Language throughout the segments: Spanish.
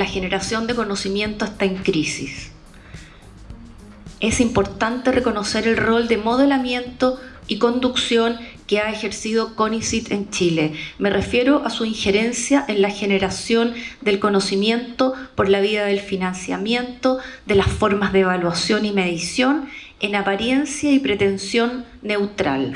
la generación de conocimiento está en crisis. Es importante reconocer el rol de modelamiento y conducción que ha ejercido CONICIT en Chile. Me refiero a su injerencia en la generación del conocimiento por la vía del financiamiento, de las formas de evaluación y medición, en apariencia y pretensión neutral.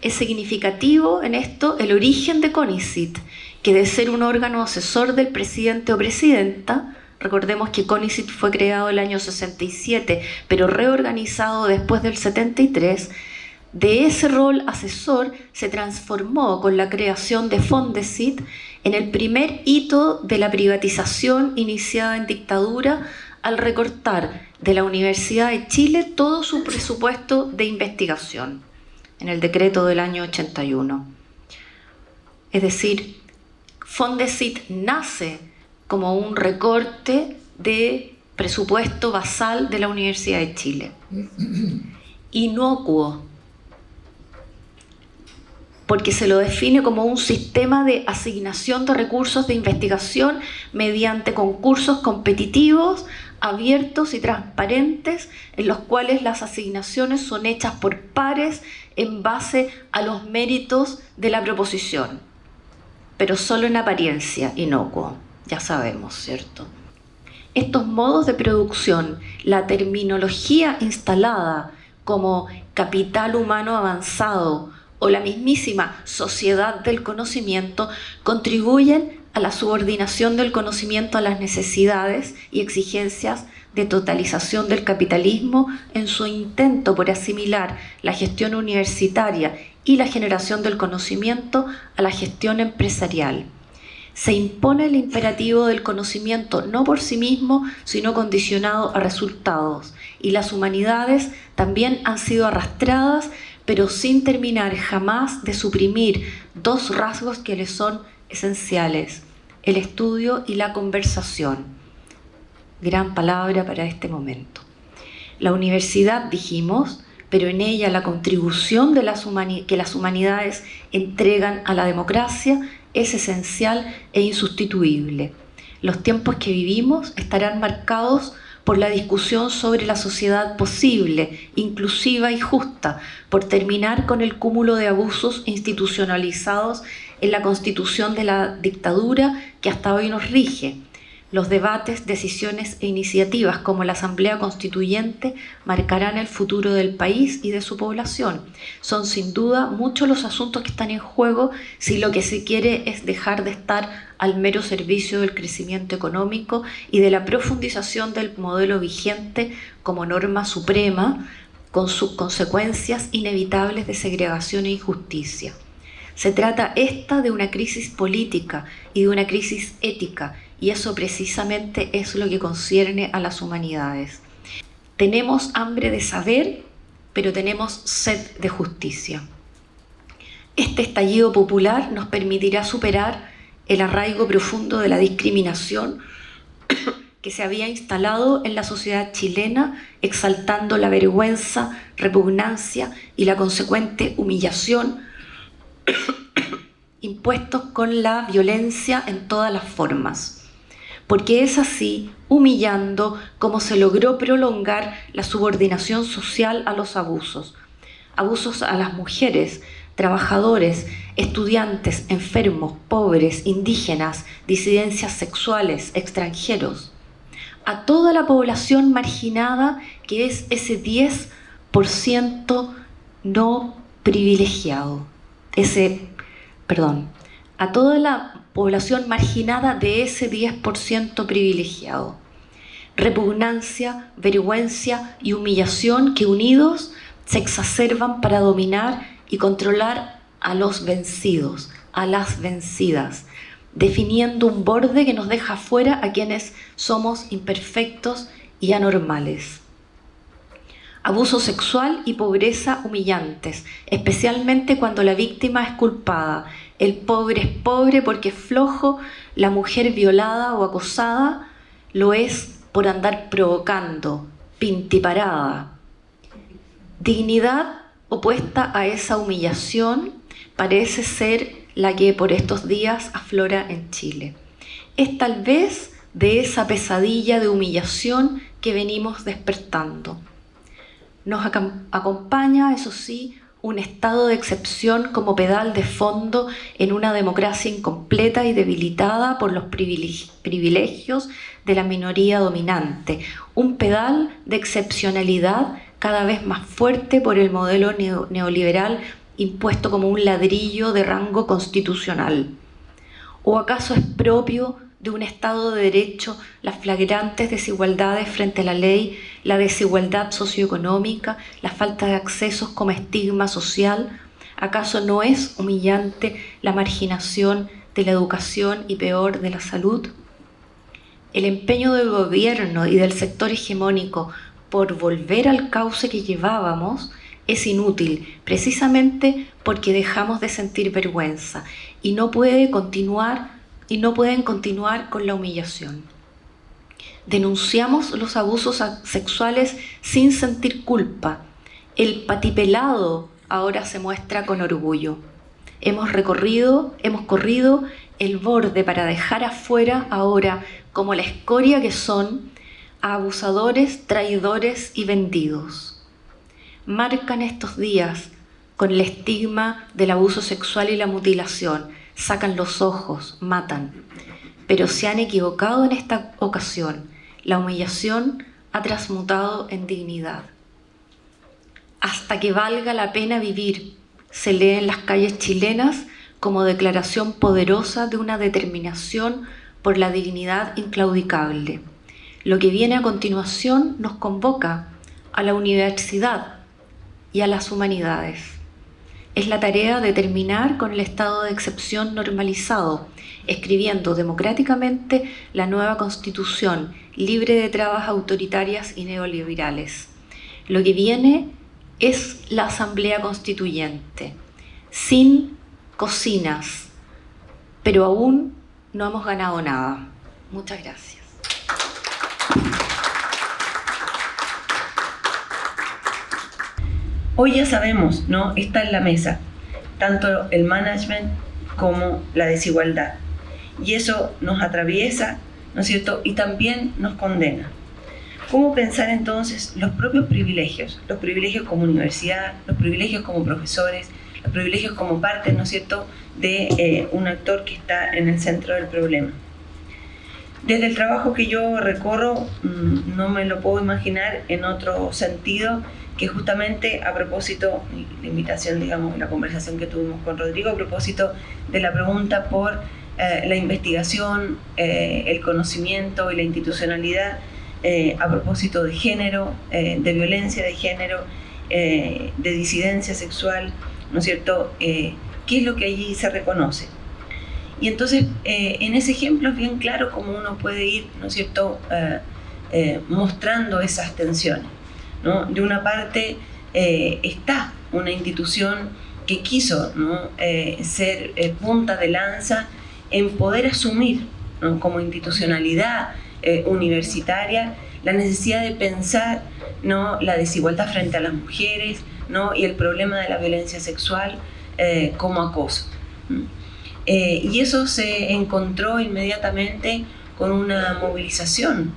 Es significativo en esto el origen de CONICIT, que de ser un órgano asesor del presidente o presidenta, recordemos que CONICIT fue creado el año 67, pero reorganizado después del 73, de ese rol asesor se transformó con la creación de Fondesit en el primer hito de la privatización iniciada en dictadura al recortar de la Universidad de Chile todo su presupuesto de investigación en el decreto del año 81. Es decir, Fondesit nace como un recorte de presupuesto basal de la Universidad de Chile. Inocuo, porque se lo define como un sistema de asignación de recursos de investigación mediante concursos competitivos, abiertos y transparentes, en los cuales las asignaciones son hechas por pares en base a los méritos de la proposición, pero solo en apariencia, inocuo, ya sabemos, ¿cierto? Estos modos de producción, la terminología instalada como capital humano avanzado, o la mismísima sociedad del conocimiento contribuyen a la subordinación del conocimiento a las necesidades y exigencias de totalización del capitalismo en su intento por asimilar la gestión universitaria y la generación del conocimiento a la gestión empresarial. Se impone el imperativo del conocimiento no por sí mismo, sino condicionado a resultados, y las humanidades también han sido arrastradas pero sin terminar jamás de suprimir dos rasgos que le son esenciales, el estudio y la conversación. Gran palabra para este momento. La universidad, dijimos, pero en ella la contribución de las que las humanidades entregan a la democracia es esencial e insustituible. Los tiempos que vivimos estarán marcados por la discusión sobre la sociedad posible, inclusiva y justa, por terminar con el cúmulo de abusos institucionalizados en la constitución de la dictadura que hasta hoy nos rige, los debates, decisiones e iniciativas como la Asamblea Constituyente marcarán el futuro del país y de su población. Son sin duda muchos los asuntos que están en juego si lo que se quiere es dejar de estar al mero servicio del crecimiento económico y de la profundización del modelo vigente como norma suprema con sus consecuencias inevitables de segregación e injusticia. Se trata esta de una crisis política y de una crisis ética y eso precisamente es lo que concierne a las humanidades. Tenemos hambre de saber, pero tenemos sed de justicia. Este estallido popular nos permitirá superar el arraigo profundo de la discriminación que se había instalado en la sociedad chilena, exaltando la vergüenza, repugnancia y la consecuente humillación impuestos con la violencia en todas las formas porque es así, humillando, como se logró prolongar la subordinación social a los abusos. Abusos a las mujeres, trabajadores, estudiantes, enfermos, pobres, indígenas, disidencias sexuales, extranjeros. A toda la población marginada que es ese 10% no privilegiado. Ese, perdón, a toda la población marginada de ese 10% privilegiado. Repugnancia, vergüenza y humillación que unidos se exacerban para dominar y controlar a los vencidos, a las vencidas, definiendo un borde que nos deja fuera a quienes somos imperfectos y anormales. Abuso sexual y pobreza humillantes, especialmente cuando la víctima es culpada el pobre es pobre porque es flojo, la mujer violada o acosada lo es por andar provocando, pintiparada. Dignidad opuesta a esa humillación parece ser la que por estos días aflora en Chile. es tal vez de esa pesadilla de humillación que venimos despertando. Nos acompaña, eso sí, un estado de excepción como pedal de fondo en una democracia incompleta y debilitada por los privilegios de la minoría dominante, un pedal de excepcionalidad cada vez más fuerte por el modelo neoliberal impuesto como un ladrillo de rango constitucional. ¿O acaso es propio de un Estado de Derecho las flagrantes desigualdades frente a la ley, la desigualdad socioeconómica, la falta de accesos como estigma social? ¿Acaso no es humillante la marginación de la educación y peor de la salud? El empeño del gobierno y del sector hegemónico por volver al cauce que llevábamos es inútil, precisamente porque dejamos de sentir vergüenza y no puede continuar y no pueden continuar con la humillación. Denunciamos los abusos sexuales sin sentir culpa. El patipelado ahora se muestra con orgullo. Hemos recorrido, hemos corrido el borde para dejar afuera ahora, como la escoria que son, a abusadores, traidores y vendidos. Marcan estos días con el estigma del abuso sexual y la mutilación, sacan los ojos, matan. Pero se han equivocado en esta ocasión. La humillación ha transmutado en dignidad. Hasta que valga la pena vivir, se lee en las calles chilenas como declaración poderosa de una determinación por la dignidad inclaudicable. Lo que viene a continuación nos convoca a la universidad y a las humanidades es la tarea de terminar con el estado de excepción normalizado, escribiendo democráticamente la nueva constitución, libre de trabas autoritarias y neoliberales. Lo que viene es la asamblea constituyente, sin cocinas, pero aún no hemos ganado nada. Muchas gracias. Hoy ya sabemos, ¿no? Está en la mesa, tanto el management como la desigualdad. Y eso nos atraviesa, ¿no es cierto? Y también nos condena. ¿Cómo pensar entonces los propios privilegios? Los privilegios como universidad, los privilegios como profesores, los privilegios como parte, ¿no es cierto?, de eh, un actor que está en el centro del problema. Desde el trabajo que yo recorro, mm, no me lo puedo imaginar en otro sentido que justamente a propósito, la invitación, digamos, la conversación que tuvimos con Rodrigo, a propósito de la pregunta por eh, la investigación, eh, el conocimiento y la institucionalidad, eh, a propósito de género, de violencia de género, de disidencia sexual, ¿no es cierto? ¿Qué es lo que allí se reconoce? Y entonces, en ese ejemplo es bien claro cómo uno puede ir, ¿no es cierto?, mostrando esas tensiones. De una parte eh, está una institución que quiso eh, ser eh, punta de lanza en poder asumir como institucionalidad universitaria la necesidad de pensar ¿no? la desigualdad frente a las mujeres ¿no? y el problema de la violencia sexual como acoso. y eso se encontró inmediatamente con una movilización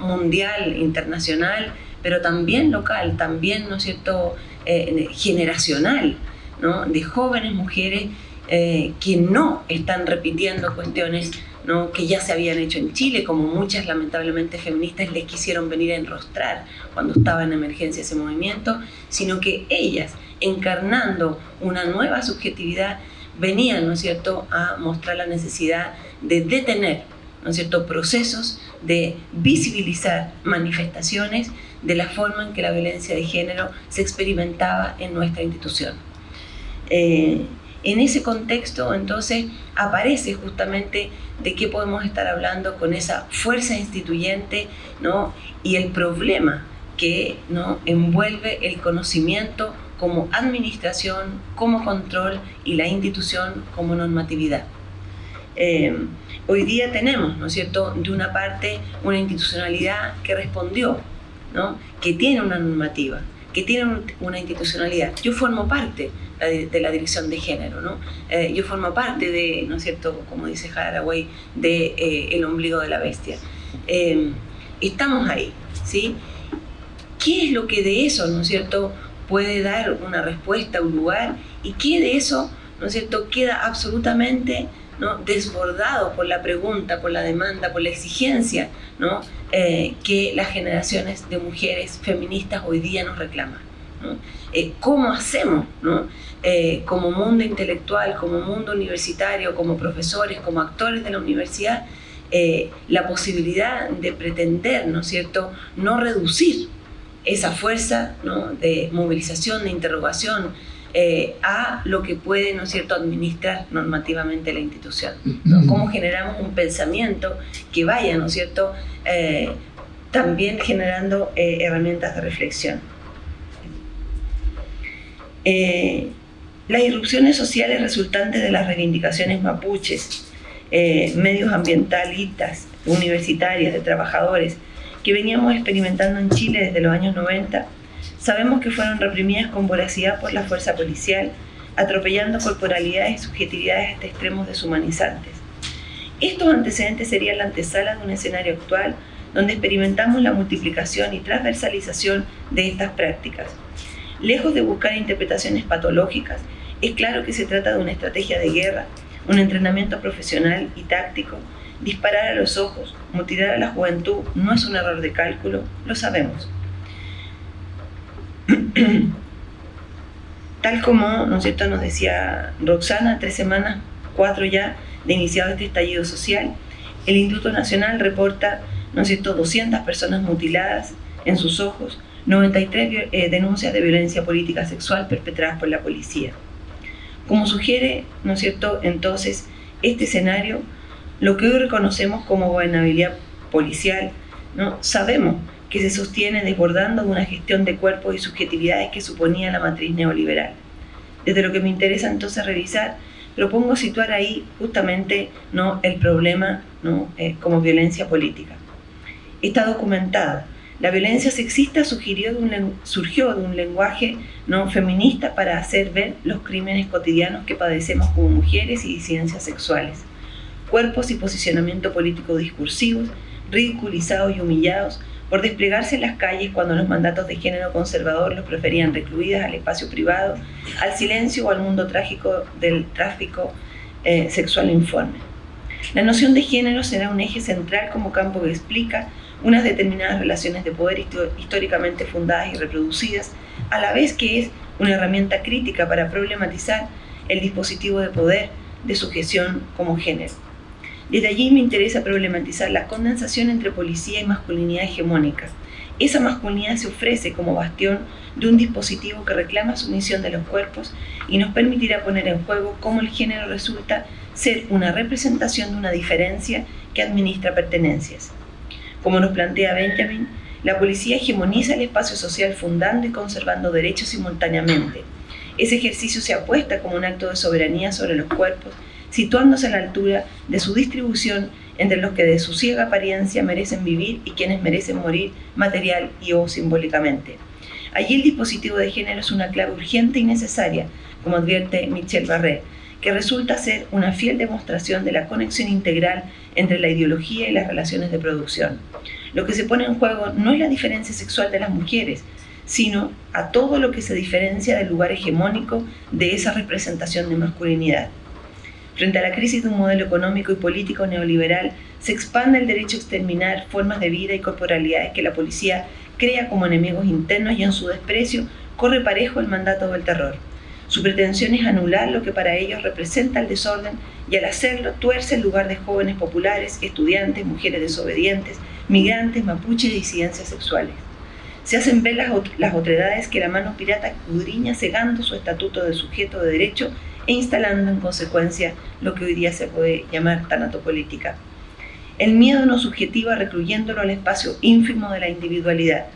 mundial, internacional, pero también local, también, ¿no es cierto?, eh, generacional, ¿no? de jóvenes mujeres eh, que no están repitiendo cuestiones ¿no? que ya se habían hecho en Chile, como muchas lamentablemente feministas les quisieron venir a enrostrar cuando estaba en emergencia ese movimiento, sino que ellas, encarnando una nueva subjetividad, venían, ¿no es cierto?, a mostrar la necesidad de detener, ¿no es cierto?, procesos, de visibilizar manifestaciones de la forma en que la violencia de género se experimentaba en nuestra institución. Eh, en ese contexto, entonces, aparece justamente de qué podemos estar hablando con esa fuerza instituyente ¿no? y el problema que ¿no? envuelve el conocimiento como administración, como control y la institución como normatividad. Eh, hoy día tenemos, ¿no es cierto?, de una parte una institucionalidad que respondió que tiene una normativa, que tienen una institucionalidad. Yo formo parte de la dirección de género, ¿no? Eh, yo formo parte de, ¿no es cierto?, como dice Haraway, de eh, el ombligo de la bestia. Eh, estamos ahí, ¿sí? ¿Qué es lo que de eso, ¿no es cierto?, puede dar una respuesta, un lugar, y qué de eso, ¿no es cierto?, queda absolutamente ¿no? desbordado por la pregunta, por la demanda, por la exigencia ¿no? Eh, que las generaciones de mujeres feministas hoy día nos reclaman. Eh, ¿Cómo hacemos. Eh, como mundo intelectual, como mundo universitario, como profesores, como actores de la universidad, la posibilidad de pretender, ¿no cierto?, no reducir esa fuerza de movilización, de interrogación, eh, a lo que puede, ¿no es cierto?, administrar normativamente la institución. Cómo generamos un pensamiento que vaya, ¿no es cierto?, eh, también generando eh, herramientas de reflexión. las irrupciones sociales resultantes de las reivindicaciones mapuches, medios ambientalistas, universitarias, de trabajadores, que veníamos experimentando en Chile desde los años 90, Sabemos que fueron reprimidas con voracidad por la fuerza policial, atropellando corporalidades y subjetividades hasta extremos deshumanizantes. Estos antecedentes serían la antesala de un escenario actual donde experimentamos la multiplicación y transversalización de estas prácticas. Lejos de buscar interpretaciones patológicas, es claro que se trata de una estrategia de guerra, un entrenamiento profesional y táctico. Disparar a los ojos, mutilar a la juventud no es un error de cálculo, lo sabemos. Tal como, ¿no cierto?, nos decía Roxana, tres semanas, cuatro ya, de iniciado este estallido social, el Instituto Nacional reporta, ¿no es cierto?, 200 personas mutiladas en sus ojos, 93 eh, denuncias de violencia política sexual perpetradas por la policía. Como sugiere, ¿no es cierto?, entonces, este escenario, lo que hoy reconocemos como gobernabilidad policial, ¿no? sabemos que se sostiene desbordando de una gestión de cuerpos y subjetividades que suponía la matriz neoliberal. Desde lo que me interesa entonces revisar, propongo situar ahí justamente ¿no? el problema ¿no? Eh, como violencia política. Está documentado. La violencia sexista surgió de un, surgió de un lenguaje ¿no? feminista para hacer ver los crímenes cotidianos que padecemos como mujeres y disidencias sexuales. Cuerpos y posicionamiento político discursivos, ridiculizados y humillados por desplegarse en las calles cuando los mandatos de género conservador los preferían recluidas al espacio privado, al silencio o al mundo trágico del tráfico eh, sexual informe. La noción de género será un eje central como campo que explica unas determinadas relaciones de poder históricamente fundadas y reproducidas, a la vez que es una herramienta crítica para problematizar el dispositivo de poder de sujeción como género. Desde allí me interesa problematizar la condensación entre policía y masculinidad hegemónica. Esa masculinidad se ofrece como bastión de un dispositivo que reclama sumisión de los cuerpos y nos permitirá poner en juego cómo el género resulta ser una representación de una diferencia que administra pertenencias. Como nos plantea Benjamin, la policía hegemoniza el espacio social fundando y conservando derechos simultáneamente. Ese ejercicio se apuesta como un acto de soberanía sobre los cuerpos situándose a la altura de su distribución entre los que de su ciega apariencia merecen vivir y quienes merecen morir material y o simbólicamente. Allí el dispositivo de género es una clave urgente y necesaria, como advierte Michel Barré, que resulta ser una fiel demostración de la conexión integral entre la ideología y las relaciones de producción. Lo que se pone en juego no es la diferencia sexual de las mujeres, sino a todo lo que se diferencia del lugar hegemónico de esa representación de masculinidad. Frente a la crisis de un modelo económico y político neoliberal, se expande el derecho a exterminar formas de vida y corporalidades que la policía crea como enemigos internos y en su desprecio corre parejo el mandato del terror. Su pretensión es anular lo que para ellos representa el desorden y al hacerlo tuerce el lugar de jóvenes populares, estudiantes, mujeres desobedientes, migrantes, mapuches y disidencias sexuales. Se hacen ver las, las otredades que la mano pirata escudriña cegando su estatuto de sujeto de derecho e instalando en consecuencia lo que hoy día se puede llamar tanatopolítica. El miedo no subjetiva recluyéndolo al espacio ínfimo de la individualidad.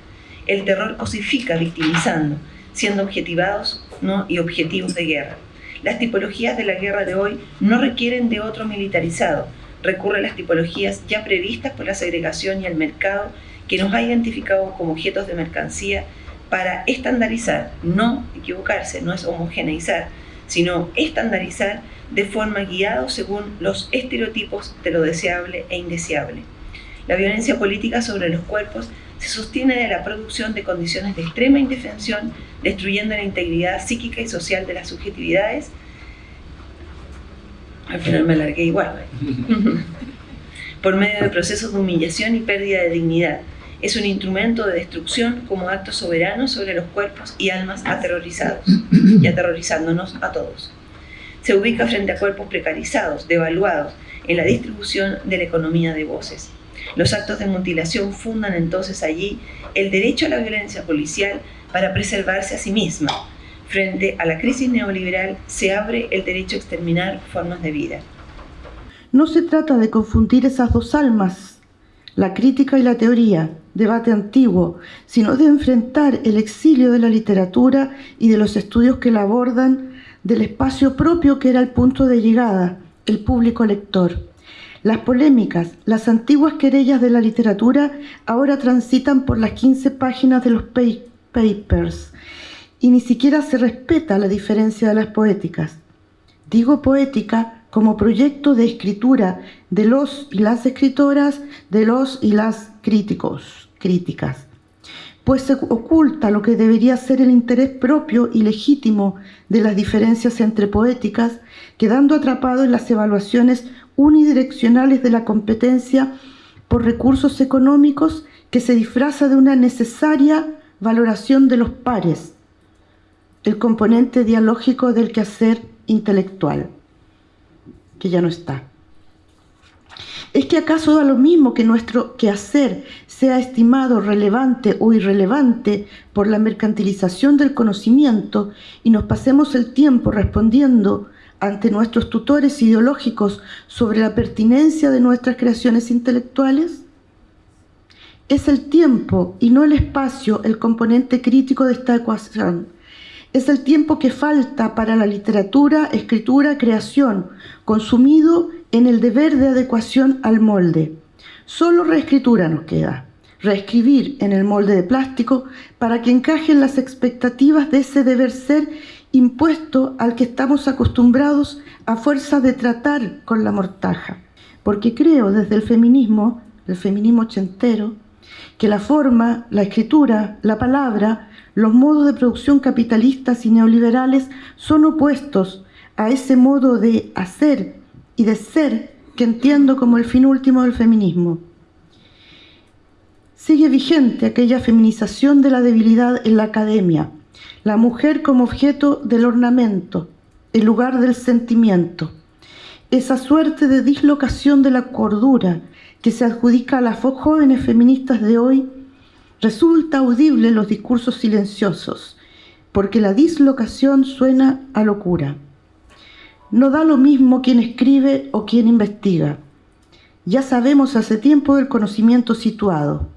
El terror cosifica victimizando, siendo objetivados ¿no? y objetivos de guerra. Las tipologías de la guerra de hoy no requieren de otro militarizado, recurre a las tipologías ya previstas por la segregación y el mercado que nos ha identificado como objetos de mercancía para estandarizar, no equivocarse, no es homogeneizar, sino estandarizar de forma guiada según los estereotipos de lo deseable e indeseable. La violencia política sobre los cuerpos se sostiene de la producción de condiciones de extrema indefensión, destruyendo la integridad psíquica y social de las subjetividades. Al final me alargué igual. Por medio de procesos de humillación y pérdida de dignidad. Es un instrumento de destrucción como acto soberano sobre los cuerpos y almas aterrorizados y aterrorizándonos a todos. Se ubica frente a cuerpos precarizados, devaluados, en la distribución de la economía de voces los actos de mutilación fundan entonces allí el derecho a la violencia policial para preservarse a sí misma. Frente a la crisis neoliberal se abre el derecho a exterminar formas de vida. No se trata de confundir esas dos almas, la crítica y la teoría, debate antiguo, sino de enfrentar el exilio de la literatura y de los estudios que la abordan del espacio propio que era el punto de llegada, el público lector. Las polémicas, las antiguas querellas de la literatura ahora transitan por las 15 páginas de los papers y ni siquiera se respeta la diferencia de las poéticas. Digo poética como proyecto de escritura de los y las escritoras, de los y las críticos, críticas. Pues se oculta lo que debería ser el interés propio y legítimo de las diferencias entre poéticas, quedando atrapado en las evaluaciones unidireccionales de la competencia por recursos económicos que se disfraza de una necesaria valoración de los pares, el componente dialógico del quehacer intelectual, que ya no está. ¿Es que acaso da lo mismo que nuestro quehacer sea estimado relevante o irrelevante por la mercantilización del conocimiento y nos pasemos el tiempo respondiendo ante nuestros tutores ideológicos sobre la pertinencia de nuestras creaciones intelectuales? Es el tiempo y no el espacio el componente crítico de esta ecuación. Es el tiempo que falta para la literatura, escritura, creación, consumido en el deber de adecuación al molde. Solo reescritura nos queda, reescribir en el molde de plástico para que encajen las expectativas de ese deber ser impuesto al que estamos acostumbrados a fuerza de tratar con la mortaja. Porque creo desde el feminismo, el feminismo ochentero, que la forma, la escritura, la palabra, los modos de producción capitalistas y neoliberales son opuestos a ese modo de hacer y de ser que entiendo como el fin último del feminismo. Sigue vigente aquella feminización de la debilidad en la academia, la mujer como objeto del ornamento, el lugar del sentimiento. Esa suerte de dislocación de la cordura que se adjudica a las jóvenes feministas de hoy resulta audible los discursos silenciosos, porque la dislocación suena a locura. No da lo mismo quien escribe o quien investiga. Ya sabemos hace tiempo del conocimiento situado,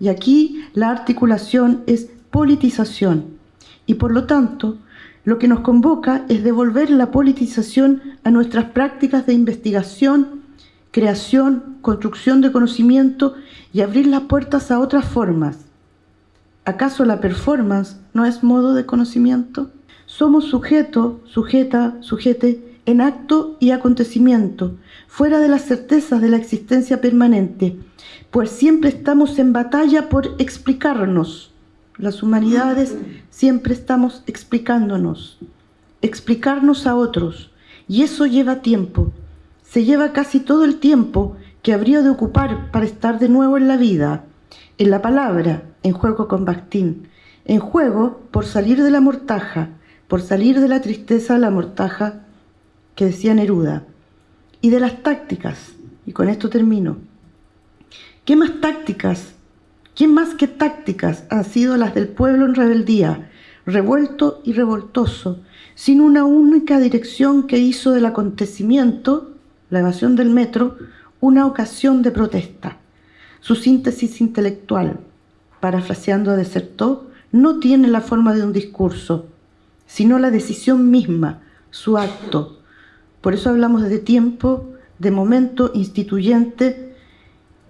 y aquí la articulación es politización, y por lo tanto lo que nos convoca es devolver la politización a nuestras prácticas de investigación, creación, construcción de conocimiento y abrir las puertas a otras formas. ¿Acaso la performance no es modo de conocimiento? Somos sujeto, sujeta, sujete en acto y acontecimiento, fuera de las certezas de la existencia permanente, pues siempre estamos en batalla por explicarnos las humanidades siempre estamos explicándonos, explicarnos a otros, y eso lleva tiempo. Se lleva casi todo el tiempo que habría de ocupar para estar de nuevo en la vida, en la palabra, en juego con Bakhtin, en juego por salir de la mortaja, por salir de la tristeza de la mortaja que decía Neruda, y de las tácticas, y con esto termino. ¿Qué más tácticas ¿Quién más que tácticas han sido las del pueblo en rebeldía, revuelto y revoltoso, sin una única dirección que hizo del acontecimiento, la evasión del metro, una ocasión de protesta? Su síntesis intelectual, parafraseando a Desertó, no tiene la forma de un discurso, sino la decisión misma, su acto. Por eso hablamos de tiempo, de momento instituyente,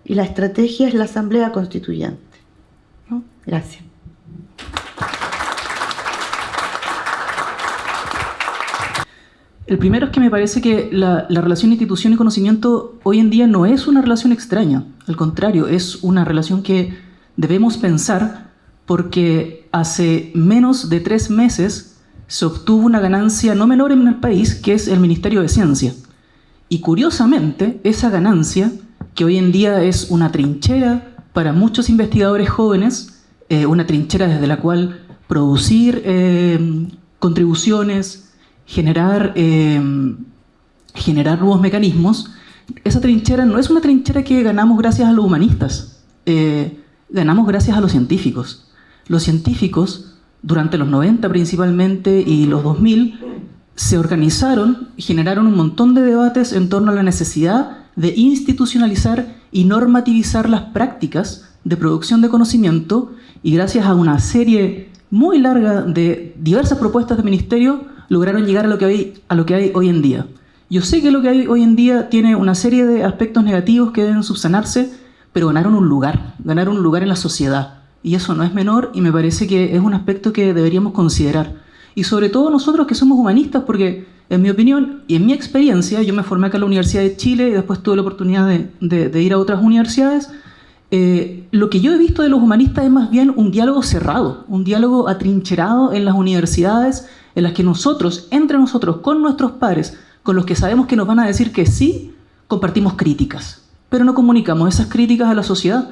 y la estrategia es la Asamblea Constituyente. Gracias. El primero es que me parece que la, la, relación institución y conocimiento hoy en día no es una relación extraña, al contrario, es una relación que debemos pensar porque hace menos de tres meses se obtuvo una ganancia no menor en el país, que es el Ministerio de Ciencia. Y curiosamente, esa ganancia, que hoy en día es una trinchera para muchos investigadores jóvenes, eh, una trinchera desde la cual producir eh, contribuciones, generar, eh, generar nuevos mecanismos, esa trinchera no es una trinchera que ganamos gracias a los humanistas, ganamos gracias a los científicos. Los científicos, durante los 90 principalmente y los 2000, se organizaron generaron un montón de debates en torno a la necesidad de institucionalizar y normativizar las prácticas de producción de conocimiento y gracias a una serie muy larga de diversas propuestas de ministerio lograron llegar a lo que hay, a lo que hay hoy en día. Yo sé que lo que hay hoy en día tiene una serie de aspectos negativos que deben subsanarse, pero ganaron un lugar, ganaron un lugar en la sociedad. Y eso no es menor y me parece que es un aspecto que deberíamos considerar. Y sobre todo nosotros que somos humanistas, porque en mi opinión y en mi experiencia, yo me formé acá en la Universidad de Chile y después tuve la oportunidad de, ir a otras universidades, eh, lo que yo he visto de los humanistas es más bien un diálogo cerrado, un diálogo atrincherado en las universidades, en las que nosotros, entre nosotros, con nuestros pares, con los que sabemos que nos van a decir que sí, compartimos críticas, pero no comunicamos esas críticas a la sociedad,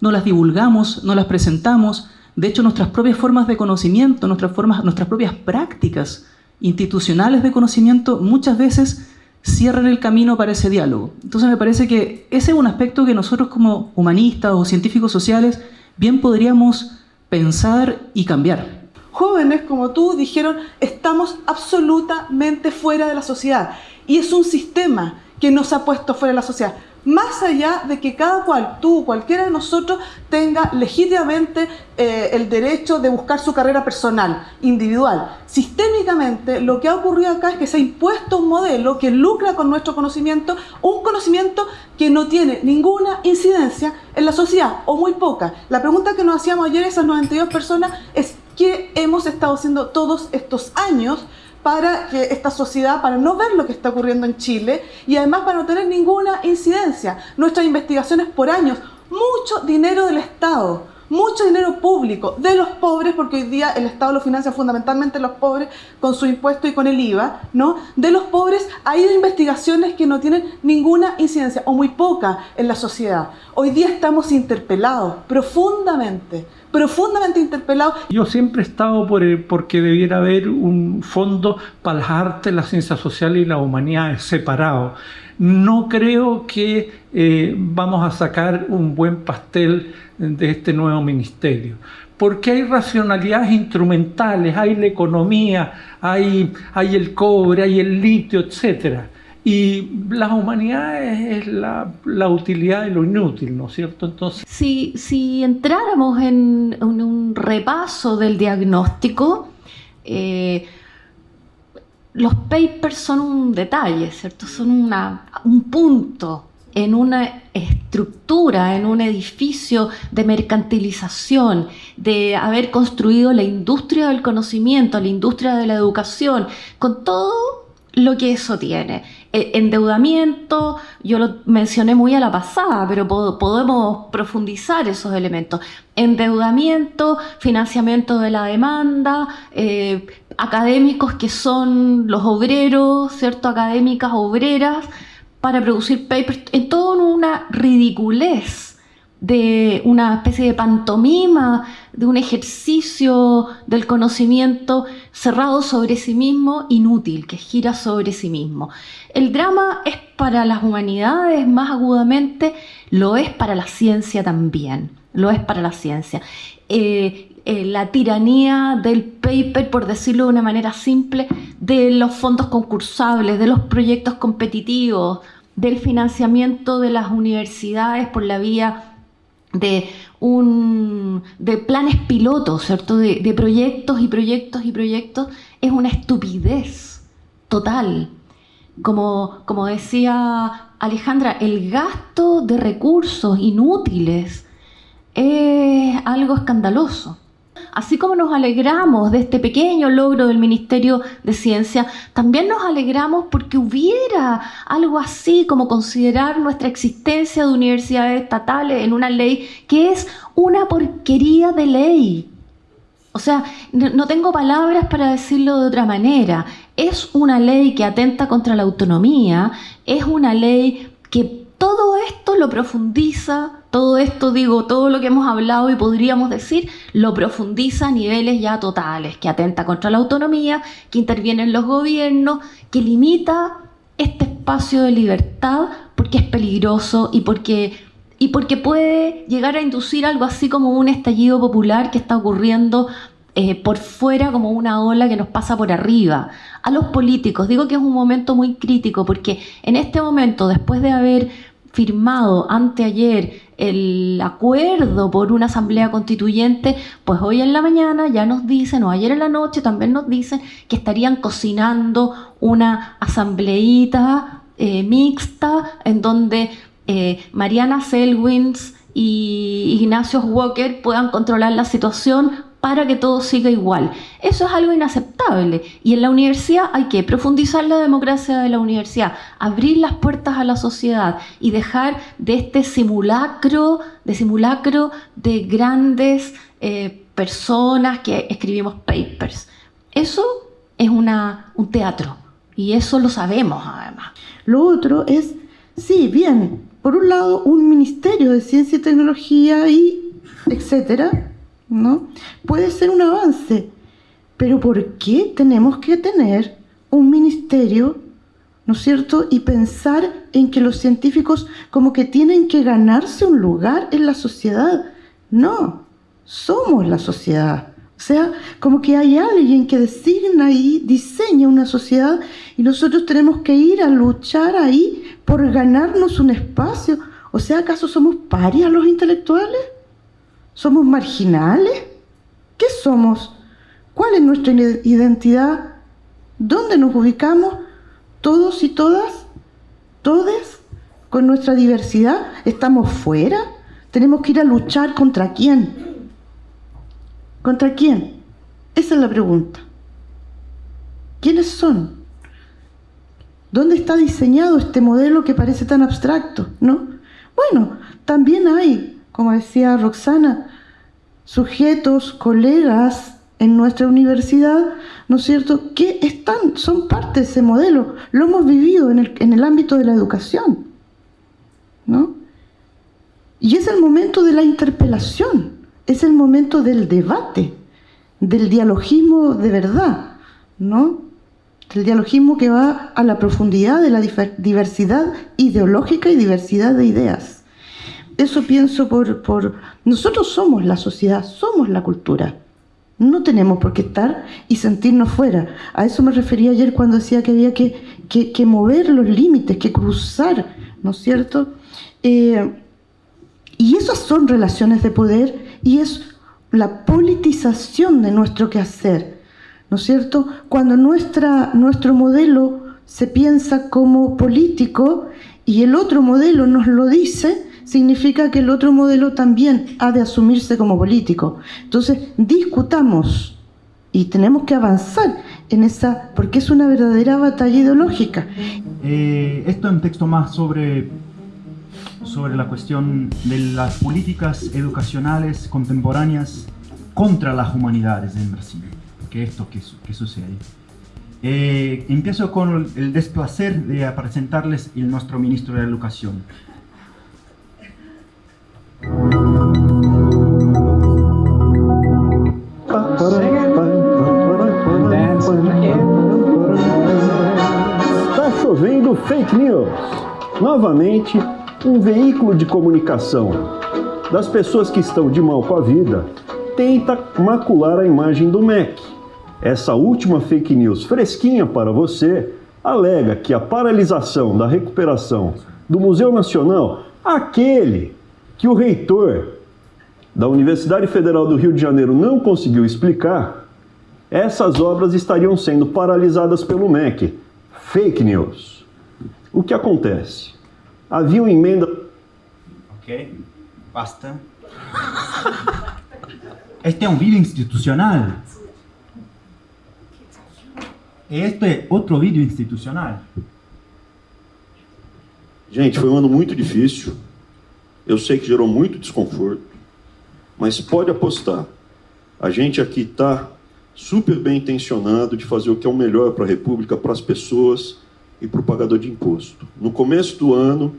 no las divulgamos, no las presentamos, de hecho, nuestras propias formas de conocimiento, nuestras, formas, nuestras propias prácticas institucionales de conocimiento muchas veces cierran el camino para ese diálogo. Entonces me parece que ese es un aspecto que nosotros como humanistas o científicos sociales bien podríamos pensar y cambiar. Jóvenes como tú dijeron, estamos absolutamente fuera de la sociedad y es un sistema que nos ha puesto fuera de la sociedad más allá de que cada cual, tú, cualquiera de nosotros, tenga legítimamente eh, el derecho de buscar su carrera personal, individual. Sistémicamente, lo que ha ocurrido acá es que se ha impuesto un modelo que lucra con nuestro conocimiento, un conocimiento que no tiene ninguna incidencia en la sociedad, o muy poca. La pregunta que nos hacíamos ayer, esas 92 personas, es ¿qué hemos estado haciendo todos estos años para que esta sociedad, para no ver lo que está ocurriendo en Chile y además para no tener ninguna incidencia. Nuestras investigaciones por años, mucho dinero del Estado, mucho dinero público de los pobres, porque hoy día el Estado lo financia fundamentalmente los pobres con su impuesto y con el IVA, ¿no? De los pobres ha ido investigaciones que no tienen ninguna incidencia o muy poca en la sociedad. Hoy día estamos interpelados profundamente profundamente interpelados. Yo siempre he estado por el, porque debiera haber un fondo para las artes, las ciencias sociales y la humanidad separado. No creo que eh, vamos a sacar un buen pastel de este nuevo ministerio porque hay racionalidades instrumentales, hay la economía, hay, hay el cobre, hay el litio, etcétera. Y las humanidades es la, la, utilidad de lo inútil, ¿no es cierto? Entonces... Si, si entráramos en, un repaso del diagnóstico, eh, los papers son un detalle, ¿cierto? Son una, un punto en una estructura, en un edificio de mercantilización, de haber construido la industria del conocimiento, la industria de la educación, con todo lo que eso tiene. E, endeudamiento, yo lo mencioné muy a la pasada, pero podemos profundizar esos elementos. Endeudamiento, financiamiento de la demanda, eh, académicos que son los obreros, ¿cierto? Académicas obreras para producir papers, en todo una ridiculez de una especie de pantomima, de un ejercicio del conocimiento cerrado sobre sí mismo, inútil, que gira sobre sí mismo. El drama es para las humanidades más agudamente, lo es para la ciencia también, lo es para la ciencia. Eh, eh, la tiranía del paper, por decirlo de una manera simple, de los fondos concursables, de los proyectos competitivos, del financiamiento de las universidades por la vía de, un, planes pilotos, ¿cierto? De, proyectos y proyectos y proyectos, es una estupidez total. Como decía Alejandra, el gasto de recursos inútiles es algo escandaloso. Así como nos alegramos de este pequeño logro del Ministerio de Ciencia, también nos alegramos porque hubiera algo así como considerar nuestra existencia de universidades estatales en una ley que es una porquería de ley. O sea, no tengo palabras para decirlo de otra manera. Es una ley que atenta contra la autonomía, es una ley que todo esto lo profundiza, todo esto digo, todo lo que hemos hablado y podríamos decir, lo profundiza a niveles ya totales, que atenta contra la autonomía, que interviene en los gobiernos, que limita este espacio de libertad porque es peligroso y porque, y porque puede llegar a inducir algo así como un estallido popular que está ocurriendo eh, por fuera como una ola que nos pasa por arriba. A los políticos, digo que es un momento muy crítico porque en este momento, después de haber firmado anteayer el acuerdo por una asamblea constituyente, pues hoy en la mañana ya nos dicen, o ayer en la noche también nos dicen que estarían cocinando una asambleíta eh, mixta en donde eh, Mariana Selwins y Ignacio Walker puedan controlar la situación para que todo siga igual. Eso es algo inaceptable. Y en la universidad hay que profundizar la democracia de la universidad, abrir las puertas a la sociedad y dejar de este simulacro, de simulacro de grandes eh, personas que escribimos papers. Eso es una, un teatro y eso lo sabemos además. Lo otro es, sí, bien, por un lado un ministerio de ciencia y tecnología y etcétera, ¿no? Puede ser un avance, pero ¿por qué tenemos que tener un ministerio, ¿no es cierto? Y pensar en que los científicos como que tienen que ganarse un lugar en la sociedad. No, somos la sociedad. O sea, como que hay alguien que designa y diseña una sociedad y nosotros tenemos que ir a luchar ahí por ganarnos un espacio. O sea, ¿acaso somos parias los intelectuales? ¿Somos marginales? ¿Qué somos? ¿Cuál es nuestra identidad? ¿Dónde nos ubicamos? ¿Todos y todas? ¿Todes? ¿Con nuestra diversidad? ¿Estamos fuera? ¿Tenemos que ir a luchar contra quién? ¿Contra quién? Esa es la pregunta. ¿Quiénes son? ¿Dónde está diseñado este modelo que parece tan abstracto? ¿No? Bueno, también hay como decía Roxana, sujetos, colegas en nuestra universidad, ¿no es cierto?, que están, son parte de ese modelo, lo hemos vivido en el, en el ámbito de la educación, ¿no? Y es el momento de la interpelación, es el momento del debate, del dialogismo de verdad, ¿no? Del dialogismo que va a la profundidad de la diversidad ideológica y diversidad de ideas. Eso pienso por. Nosotros somos la sociedad, somos la cultura. No tenemos por qué estar y sentirnos fuera. A eso me refería ayer cuando decía que había que, que, mover los límites, que cruzar, ¿no es cierto? Eh, y esas son relaciones de poder y es la politización de nuestro quehacer, ¿no es cierto? Cuando nuestra, nuestro modelo se piensa como político y el otro modelo nos lo dice, significa que el otro modelo también ha de asumirse como político. Entonces, discutamos y tenemos que avanzar en esa, porque es una verdadera batalla ideológica. Eh, esto es un texto más sobre, sobre la cuestión de las políticas educacionales contemporáneas contra las humanidades en Brasil, que esto que, que sucede. Eh, empiezo con el desplacer de presentarles el nuestro ministro de Educación. Está chovendo fake news. Novamente, um veículo de comunicação das pessoas que estão de mal com a vida tenta macular a imagem do MEC. Essa última fake news fresquinha para você alega que a paralisação da recuperação do Museu Nacional, aquele que o reitor da Universidade Federal do Rio de Janeiro não conseguiu explicar, essas obras estariam sendo paralisadas pelo MEC. Fake news. O que acontece? Havia uma emenda. Ok, basta. Este es un vídeo institucional. Este é outro vídeo institucional. Gente, foi um ano muito difícil. Eu sei que gerou muito desconforto. Mas pode apostar. A gente aqui está super bem intencionado de fazer o que é o melhor para a República, para as pessoas e para o pagador de imposto. No começo do ano,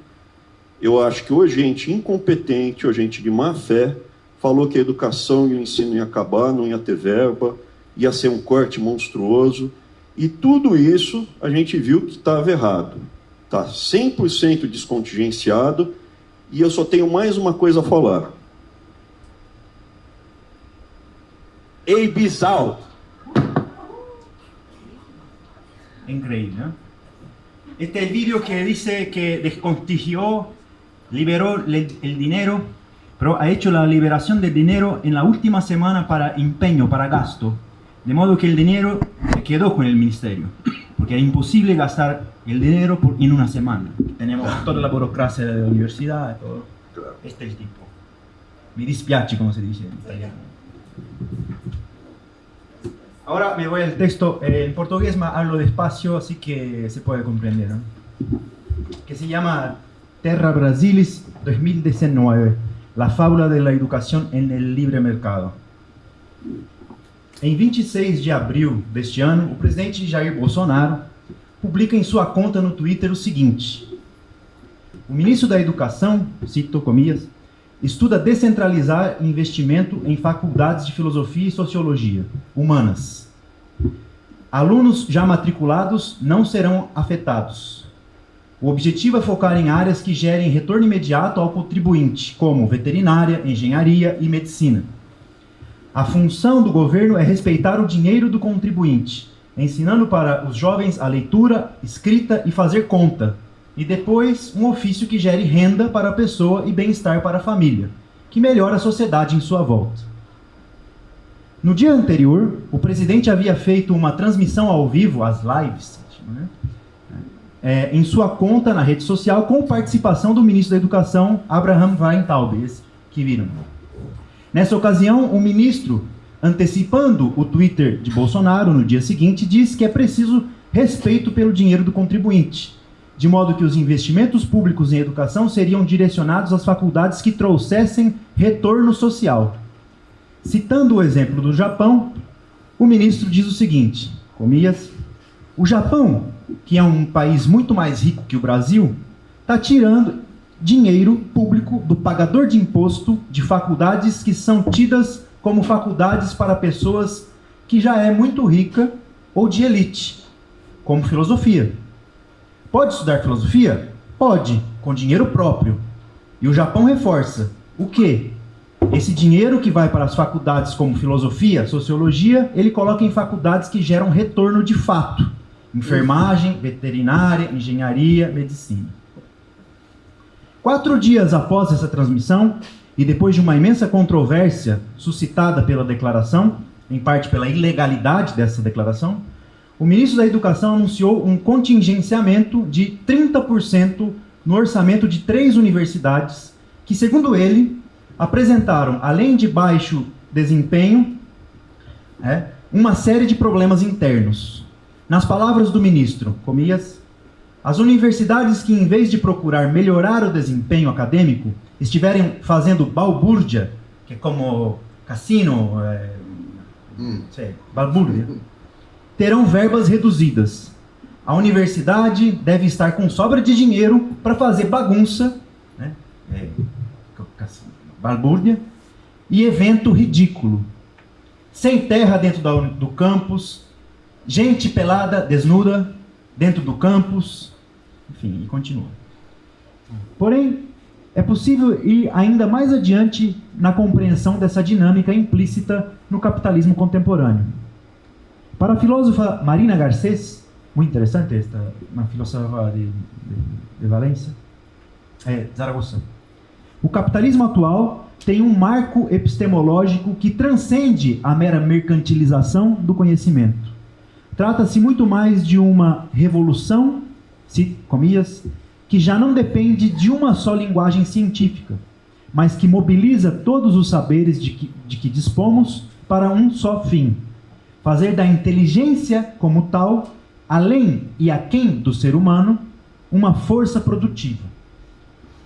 eu acho que ou gente incompetente ou gente de má fé falou que a educação e o ensino ia acabar, não ia ter verba, ia ser um corte monstruoso. E tudo isso a gente viu que estava errado. Está 100% descontingenciado. E eu só tenho mais uma coisa a falar. Ei, Bizal! Increíble, ¿no? Este vídeo que dice que descontigió, liberó el, dinero, pero ha hecho la liberación del dinero en la última semana para empeño, para gasto. De modo que el dinero quedó con el ministerio, porque era imposible gastar el dinero por, en una semana. Tenemos toda la burocracia de la universidad, todo. Este es el tipo. Mi dispiace, como se dice en italiano. Ahora me voy al texto. Eh, en portugués me hablo despacio, así que se puede comprender. ¿no? Que se llama Terra Brasilis 2019, la fábula de la educación en el libre mercado. Em 26 de abril deste ano, o presidente Jair Bolsonaro publica em sua conta no Twitter o seguinte: O ministro da Educação, cito comillas, estuda descentralizar investimento em faculdades de filosofia e sociologia humanas. Alunos já matriculados não serão afetados. O objetivo é focar em áreas que gerem retorno imediato ao contribuinte, como veterinária, engenharia e medicina. A função do governo é respeitar o dinheiro do contribuinte, ensinando para os jovens a leitura, escrita e fazer conta, e depois um ofício que gere renda para a pessoa e bem-estar para a família, que melhora a sociedade em sua volta. No dia anterior, o presidente havia feito uma transmissão ao vivo, as lives, né? é, em sua conta na rede social, com participação do ministro da Educação, Abraham Weintraub, esse que viram. Nessa ocasião, o ministro, antecipando o Twitter de Bolsonaro no dia seguinte, disse que é preciso respeito pelo dinheiro do contribuinte, de modo que os investimentos públicos em educação seriam direcionados às faculdades que trouxessem retorno social. Citando o exemplo do Japão, o ministro diz o seguinte, comias, o Japão, que é um país muito mais rico que o Brasil, está tirando dinheiro público do pagador de imposto de faculdades que são tidas como faculdades para pessoas que já é muito rica ou de elite, como filosofia. Pode estudar filosofia? Pode, com dinheiro próprio. E o Japão reforça. O quê? Esse dinheiro que vai para as faculdades como filosofia, sociologia, ele coloca em faculdades que geram retorno de fato. Enfermagem, veterinária, engenharia, medicina. Quatro dias após essa transmissão, e depois de uma imensa controvérsia suscitada pela declaração, em parte pela ilegalidade dessa declaração, o ministro da Educação anunciou um contingenciamento de 30% no orçamento de três universidades, que, segundo ele, apresentaram, além de baixo desempenho, é, uma série de problemas internos. Nas palavras do ministro, comias, as universidades que, em vez de procurar melhorar o desempenho acadêmico, estiverem fazendo balbúrdia, que é como cassino, é, hum. sei, balbúrdia, terão verbas reduzidas. A universidade deve estar com sobra de dinheiro para fazer bagunça, né? é, balbúrdia, e evento ridículo. Sem terra dentro do campus, gente pelada, desnuda, dentro do campus, enfim, e continua. Porém, é possível ir ainda mais adiante na compreensão dessa dinâmica implícita no capitalismo contemporâneo. Para a filósofa Marina Garcés, muito interessante esta, uma filósofa de, de, de Valência, é, Zaragoza. O capitalismo atual tem um marco epistemológico que transcende a mera mercantilização do conhecimento. Trata-se muito mais de uma revolução, comias, que já não depende de uma só linguagem científica, mas que mobiliza todos os saberes de que, de que dispomos para um só fim: fazer da inteligência como tal, além e aquém do ser humano, uma força produtiva.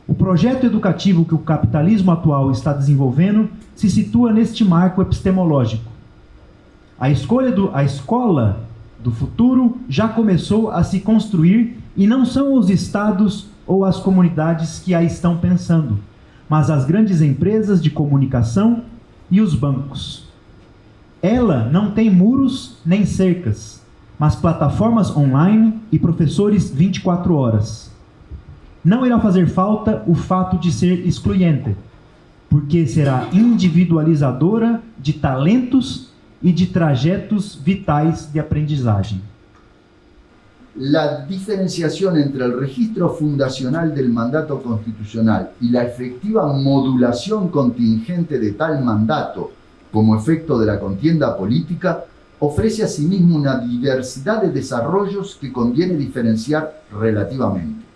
O projeto educativo que o capitalismo atual está desenvolvendo se situa neste marco epistemológico. A escolha do a escola do futuro já começou a se construir e não são os estados ou as comunidades que a estão pensando, mas as grandes empresas de comunicação e os bancos. Ela não tem muros nem cercas, mas plataformas online e professores 24 horas. Não irá fazer falta o fato de ser excluyente, porque será individualizadora de talentos e de trajetos vitais de aprendizagem. La diferenciación entre el registro fundacional del mandato constitucional y la efectiva modulación contingente de tal mandato como efecto de la contienda política ofrece asimismo una diversidad de desarrollos que conviene diferenciar relativamente.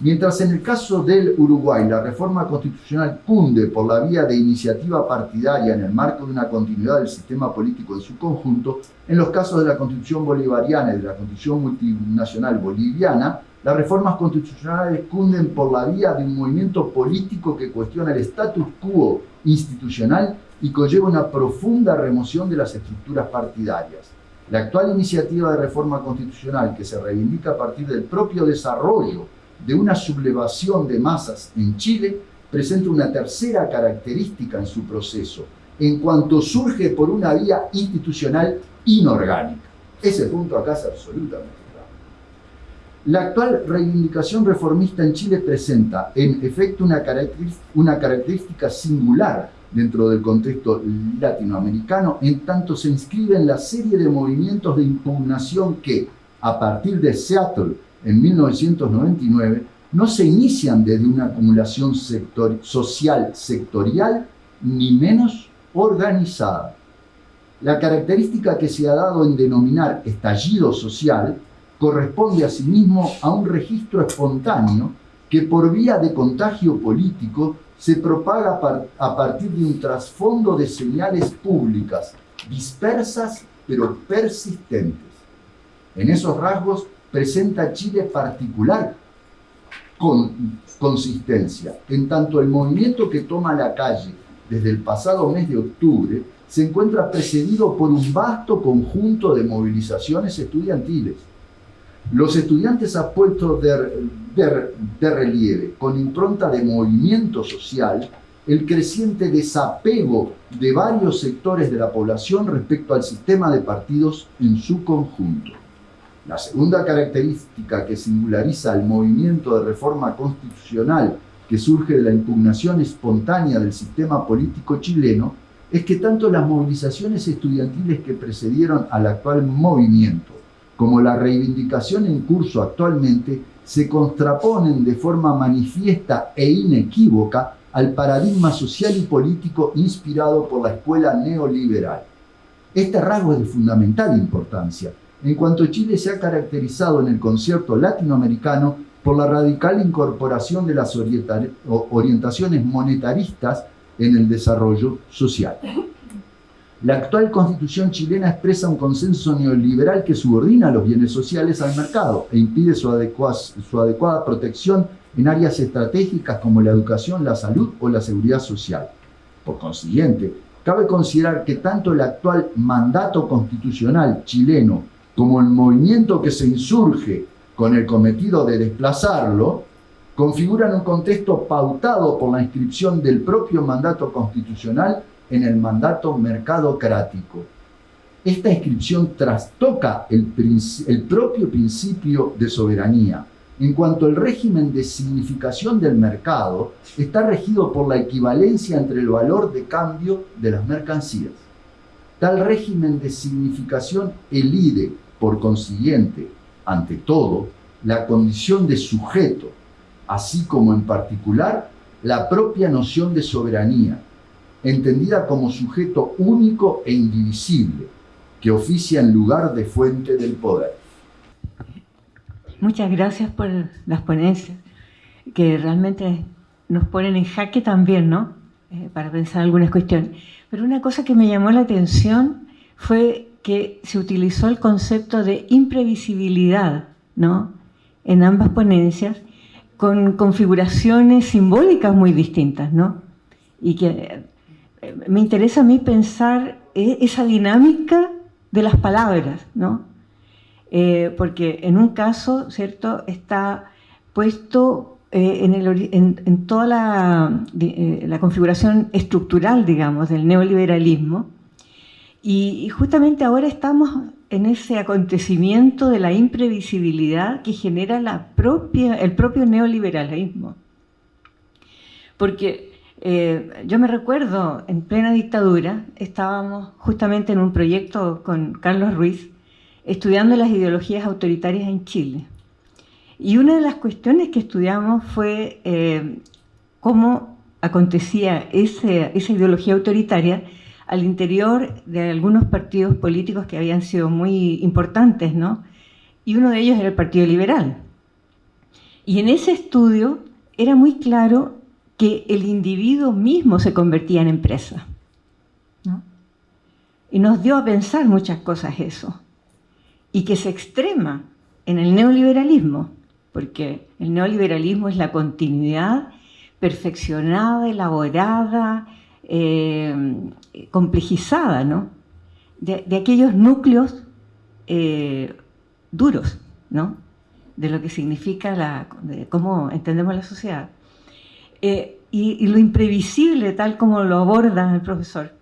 Mientras en el caso del Uruguay la reforma constitucional cunde por la vía de iniciativa partidaria en el marco de una continuidad del sistema político en su conjunto, en los casos de la constitución bolivariana y de la constitución multinacional boliviana, las reformas constitucionales cunden por la vía de un movimiento político que cuestiona el status quo institucional y conlleva una profunda remoción de las estructuras partidarias. La actual iniciativa de reforma constitucional que se reivindica a partir del propio desarrollo de una sublevación de masas en Chile presenta una tercera característica en su proceso, en cuanto surge por una vía institucional inorgánica. Ese punto acá es absolutamente claro. La actual reivindicación reformista en Chile presenta, en efecto, una, característica singular dentro del contexto latinoamericano, en tanto se inscribe en la serie de movimientos de impugnación que, a partir de Seattle en 1999 no se inician desde una acumulación social sectorial ni menos organizada. La característica que se ha dado en denominar estallido social corresponde asimismo a un registro espontáneo que por vía de contagio político se propaga a partir de un trasfondo de señales públicas dispersas pero persistentes. En esos rasgos presenta Chile particular con consistencia, en tanto el movimiento que toma la calle desde el pasado mes de octubre se encuentra precedido por un vasto conjunto de movilizaciones estudiantiles. Los estudiantes han puesto de, de relieve, con impronta de movimiento social, el creciente desapego de varios sectores de la población respecto al sistema de partidos en su conjunto. La segunda característica que singulariza el movimiento de reforma constitucional que surge de la impugnación espontánea del sistema político chileno es que tanto las movilizaciones estudiantiles que precedieron al actual movimiento como la reivindicación en curso actualmente se contraponen de forma manifiesta e inequívoca al paradigma social y político inspirado por la escuela neoliberal. Este rasgo es de fundamental importancia, en cuanto Chile se ha caracterizado en el concierto latinoamericano por la radical incorporación de las orientaciones monetaristas en el desarrollo social. La actual constitución chilena expresa un consenso neoliberal que subordina los bienes sociales al mercado e impide su, su adecuada protección en áreas estratégicas como la educación, la salud o la seguridad social. Por consiguiente, cabe considerar que tanto el actual mandato constitucional chileno como el movimiento que se insurge con el cometido de desplazarlo, configuran un contexto pautado por la inscripción del propio mandato constitucional en el mandato mercadocrático. Esta inscripción trastoca el, el propio principio de soberanía, en cuanto el régimen de significación del mercado está regido por la equivalencia entre el valor de cambio de las mercancías. Tal régimen de significación elide por consiguiente, ante todo, la condición de sujeto, así como en particular la propia noción de soberanía, entendida como sujeto único e indivisible, que oficia en lugar de fuente del poder. Muchas gracias por las ponencias, que realmente nos ponen en jaque también, ¿no? Eh, para pensar algunas cuestiones. Pero una cosa que me llamó la atención fue que se utilizó el concepto de imprevisibilidad, ¿no? En ambas ponencias, con configuraciones simbólicas muy distintas, ¿no? Y que eh, me interesa a mí pensar e-, esa dinámica de las palabras, ¿no? Eh, porque en un caso, ¿cierto?, está puesto eh, en, toda la, la, configuración estructural, digamos, del neoliberalismo, y, justamente ahora estamos en ese acontecimiento de la imprevisibilidad que genera la propia, el propio neoliberalismo. Porque eh, yo me recuerdo, en plena dictadura, estábamos justamente en un proyecto con Carlos Ruiz, estudiando las ideologías autoritarias en Chile. Y una de las cuestiones que estudiamos fue eh, cómo acontecía esa ideología autoritaria al interior de algunos partidos políticos que habían sido muy importantes, ¿no? Y uno de ellos era el Partido Liberal. Y en ese estudio era muy claro que el individuo mismo se convertía en empresa. ¿no? Y nos dio a pensar muchas cosas eso. Y que se extrema en el neoliberalismo, porque el neoliberalismo es la continuidad perfeccionada, elaborada, eh, complejizada, ¿no? De, aquellos núcleos eh, duros, ¿no? De lo que significa la, de cómo entendemos la sociedad. Eh, y, lo imprevisible, tal como lo aborda el profesor,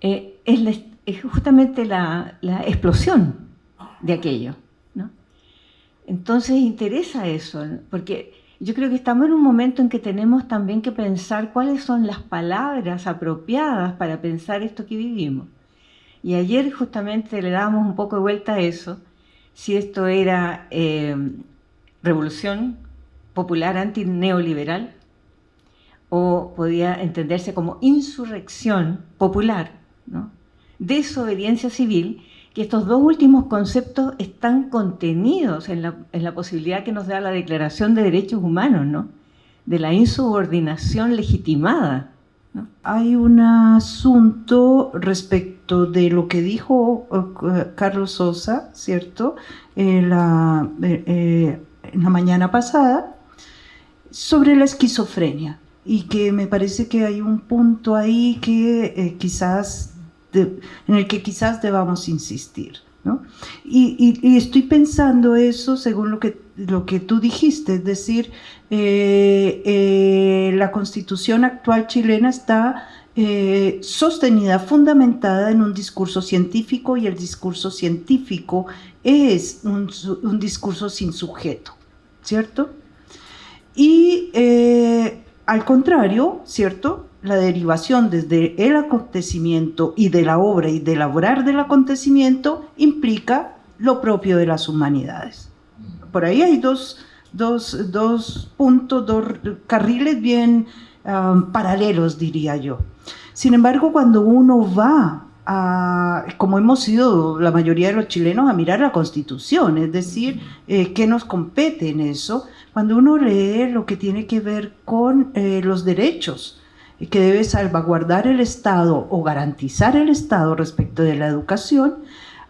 es, justamente la, explosión de aquello. ¿no? Entonces interesa eso, porque yo creo que estamos en un momento en que tenemos también que pensar cuáles son las palabras apropiadas para pensar esto que vivimos. Y ayer justamente le dábamos un poco de vuelta a eso, si esto era eh, revolución popular antineoliberal o podía entenderse como insurrección popular, desobediencia civil, que estos dos últimos conceptos están contenidos en la, posibilidad que nos da la Declaración de Derechos Humanos, ¿no? de la insubordinación legitimada. Hay un asunto respecto de lo que dijo eh, Carlos Sosa, ¿cierto? En la, eh, eh, en la mañana pasada, sobre la esquizofrenia y que me parece que hay un punto ahí que quizás en el que quizás debamos insistir. ¿no? Y, estoy pensando eso según lo que, lo que tú dijiste, es decir, eh, eh, la constitución actual chilena está eh, sostenida, fundamentada en un discurso científico y el discurso científico es un, un discurso sin sujeto, ¿cierto? Y al contrario, ¿cierto? la derivación desde el acontecimiento y de la obra y del elaborar del acontecimiento implica lo propio de las humanidades. Por ahí hay dos, puntos, dos carriles bien um, paralelos, diría yo. Sin embargo, cuando uno va a, como hemos sido la mayoría de los chilenos, a mirar la Constitución, es decir, eh, qué nos compete en eso, cuando uno lee lo que tiene que ver con eh, los derechos, que debe salvaguardar el Estado o garantizar el Estado respecto de la educación,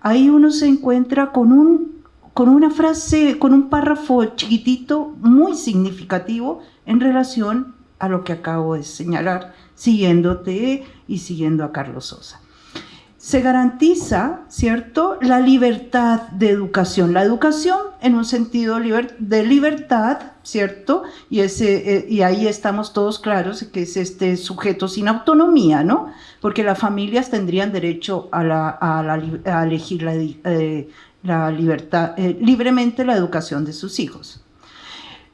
ahí uno se encuentra con, un, con una frase, con un párrafo chiquitito muy significativo en relación a lo que acabo de señalar, siguiéndote y siguiendo a Carlos Sosa se garantiza, ¿cierto?, la libertad de educación. La educación en un sentido de libertad, ¿cierto? Y, ese, eh, y ahí estamos todos claros que es este sujeto sin autonomía, ¿no? Porque las familias tendrían derecho a, la, elegir la, eh, libertad, eh, libremente la educación de sus hijos.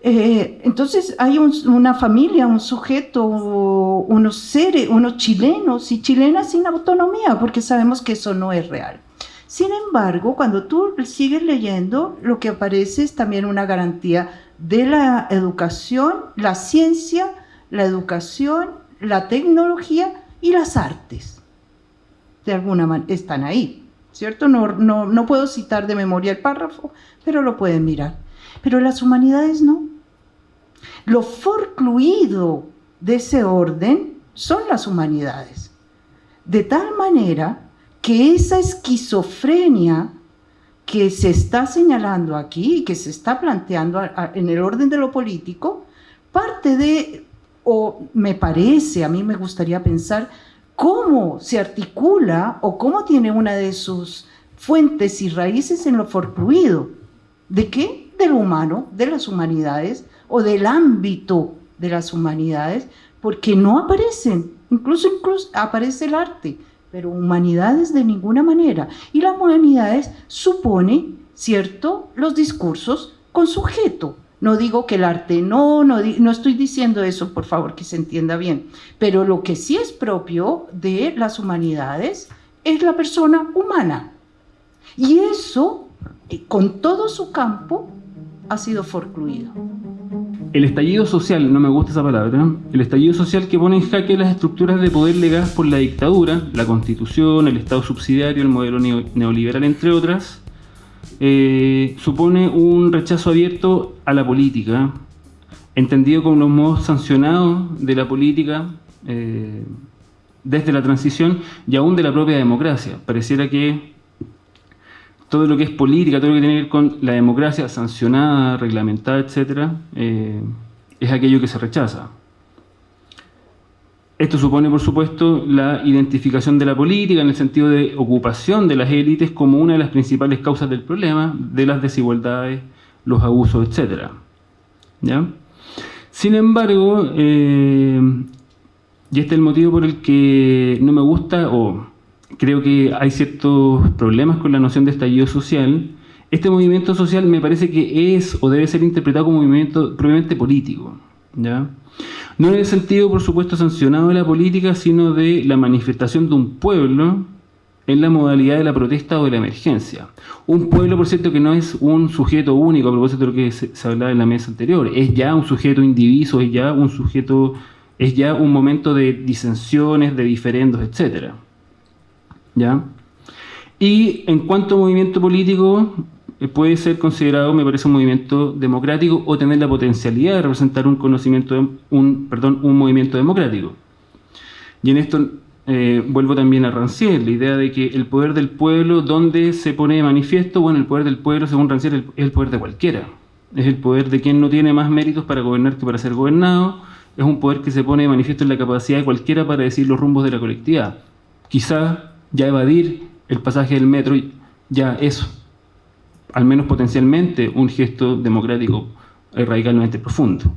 Eh, entonces hay una familia, un sujeto, unos seres, unos chilenos y chilenas sin autonomía, porque sabemos que eso no es real. Sin embargo, cuando tú sigues leyendo, lo que aparece es también una garantía de la educación, la ciencia, la educación, la tecnología y las artes. De alguna manera están ahí, ¿cierto? No, no, no puedo citar de memoria el párrafo, pero lo pueden mirar. Pero las humanidades no. Lo forcluido de ese orden son las humanidades. De tal manera que esa esquizofrenia que se está señalando aquí y que se está planteando en el orden de lo político, parte de, o me parece, a mí me gustaría pensar, cómo se articula o cómo tiene una de sus fuentes y raíces en lo forcluido. ¿De qué? De lo humano, de las humanidades o del ámbito de las humanidades, porque no aparecen, incluso, incluso aparece el arte, pero humanidades de ninguna manera. Y las humanidades supone, ¿cierto?, los discursos con sujeto. No digo que el arte no, no, no estoy diciendo eso, por favor, que se entienda bien. Pero lo que sí es propio de las humanidades es la persona humana. Y eso, eh, con todo su campo, ha sido forcluido. El estallido social, no me gusta esa palabra, el estallido social que pone en jaque las estructuras de poder legadas por la dictadura, la constitución, el Estado subsidiario, el modelo neoliberal, entre otras, eh, supone un rechazo abierto a la política, entendido como los modos sancionados de la política eh, desde la transición y aún de la propia democracia. Pareciera que todo lo que es política, todo lo que tiene que ver con la democracia sancionada, reglamentada, etc., eh, es aquello que se rechaza. Esto supone, por supuesto, la identificación de la política en el sentido de ocupación de las élites como una de las principales causas del problema, de las desigualdades, los abusos, etc. ¿Ya? Sin embargo, eh, y este es el motivo por el que no me gusta, o creo que hay ciertos problemas con la noción de estallido social. Este movimiento social me parece que es o debe ser interpretado como movimiento propiamente político. ¿ya? No en el sentido, por supuesto, sancionado de la política, sino de la manifestación de un pueblo en la modalidad de la protesta o de la emergencia. Un pueblo, por cierto, que no es un sujeto único, a propósito de lo que se, hablaba en la mesa anterior, es ya un sujeto indiviso, es ya un sujeto, es ya un momento de disensiones, de diferendos, etcétera. ¿Ya? Y en cuanto a movimiento político, eh, puede ser considerado, me parece, un movimiento democrático o tener la potencialidad de representar un conocimiento, un, perdón, un movimiento democrático. Y en esto eh, vuelvo también a Rancière, la idea de que el poder del pueblo, ¿dónde se pone de manifiesto? Bueno, el poder del pueblo, según Rancière, es el poder de cualquiera. Es el poder de quien no tiene más méritos para gobernar que para ser gobernado. Es un poder que se pone de manifiesto en la capacidad de cualquiera para decir los rumbos de la colectividad. Quizá ya evadir el pasaje del metro, ya eso, al menos potencialmente, un gesto democrático radicalmente profundo.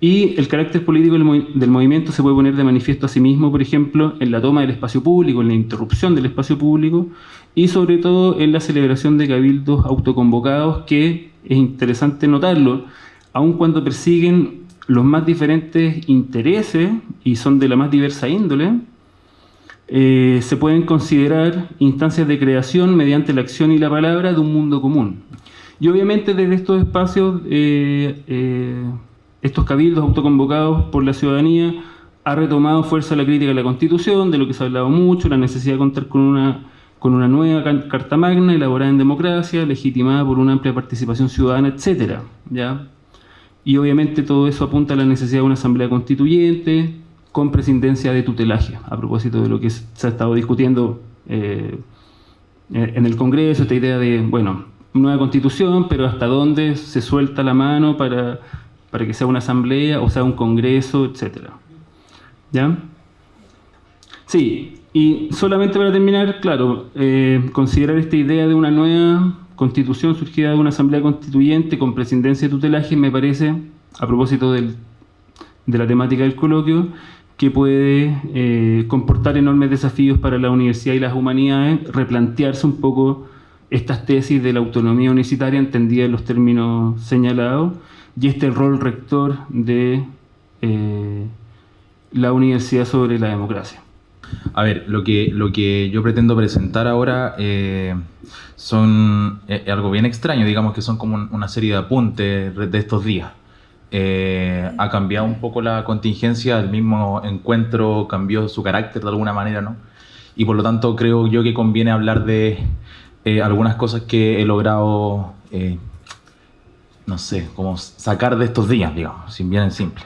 Y el carácter político del, movimiento se puede poner de manifiesto a sí mismo, por ejemplo, en la toma del espacio público, en la interrupción del espacio público y sobre todo en la celebración de cabildos autoconvocados, que es interesante notarlo, aun cuando persiguen los más diferentes intereses y son de la más diversa índole, eh, se pueden considerar instancias de creación mediante la acción y la palabra de un mundo común. Y obviamente desde estos espacios, eh, eh, estos cabildos autoconvocados por la ciudadanía, ha retomado fuerza la crítica a la Constitución, de lo que se ha hablado mucho, la necesidad de contar con una, con una nueva Carta Magna elaborada en democracia, legitimada por una amplia participación ciudadana, etc. ¿ya? Y obviamente todo eso apunta a la necesidad de una asamblea constituyente, con presidencia de tutelaje, a propósito de lo que se ha estado discutiendo eh, en el Congreso, esta idea de, bueno, nueva constitución, pero hasta dónde se suelta la mano para, para que sea una asamblea o sea un congreso, etc. ¿Ya? Sí, y solamente para terminar, claro, eh, considerar esta idea de una nueva constitución surgida de una asamblea constituyente con presidencia de tutelaje me parece, a propósito de la temática del coloquio, que puede eh, comportar enormes desafíos para la universidad y las humanidades, replantearse un poco estas tesis de la autonomía universitaria entendida en los términos señalados y este rol rector de eh, la universidad sobre la democracia. A ver, lo que, lo que yo pretendo presentar ahora eh, son algo bien extraño, digamos que son como una serie de apuntes de estos días. Eh, ha cambiado un poco la contingencia, el mismo encuentro cambió su carácter de alguna manera, ¿no? Y por lo tanto creo yo que conviene hablar de eh, algunas cosas que he logrado eh, no sé, como sacar de estos días, digamos, sin bien en simple.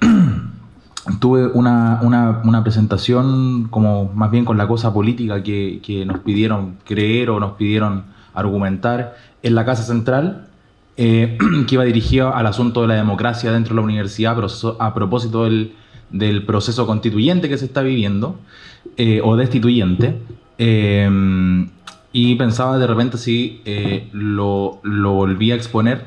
Tuve una, una, una, presentación como más bien con la cosa política que, que, nos pidieron creer o nos pidieron argumentar en la Casa Central, eh, que iba dirigido al asunto de la democracia dentro de la universidad a propósito del, del proceso constituyente que se está viviendo, eh, o destituyente. Eh, y pensaba de repente si eh, lo, lo volvía a exponer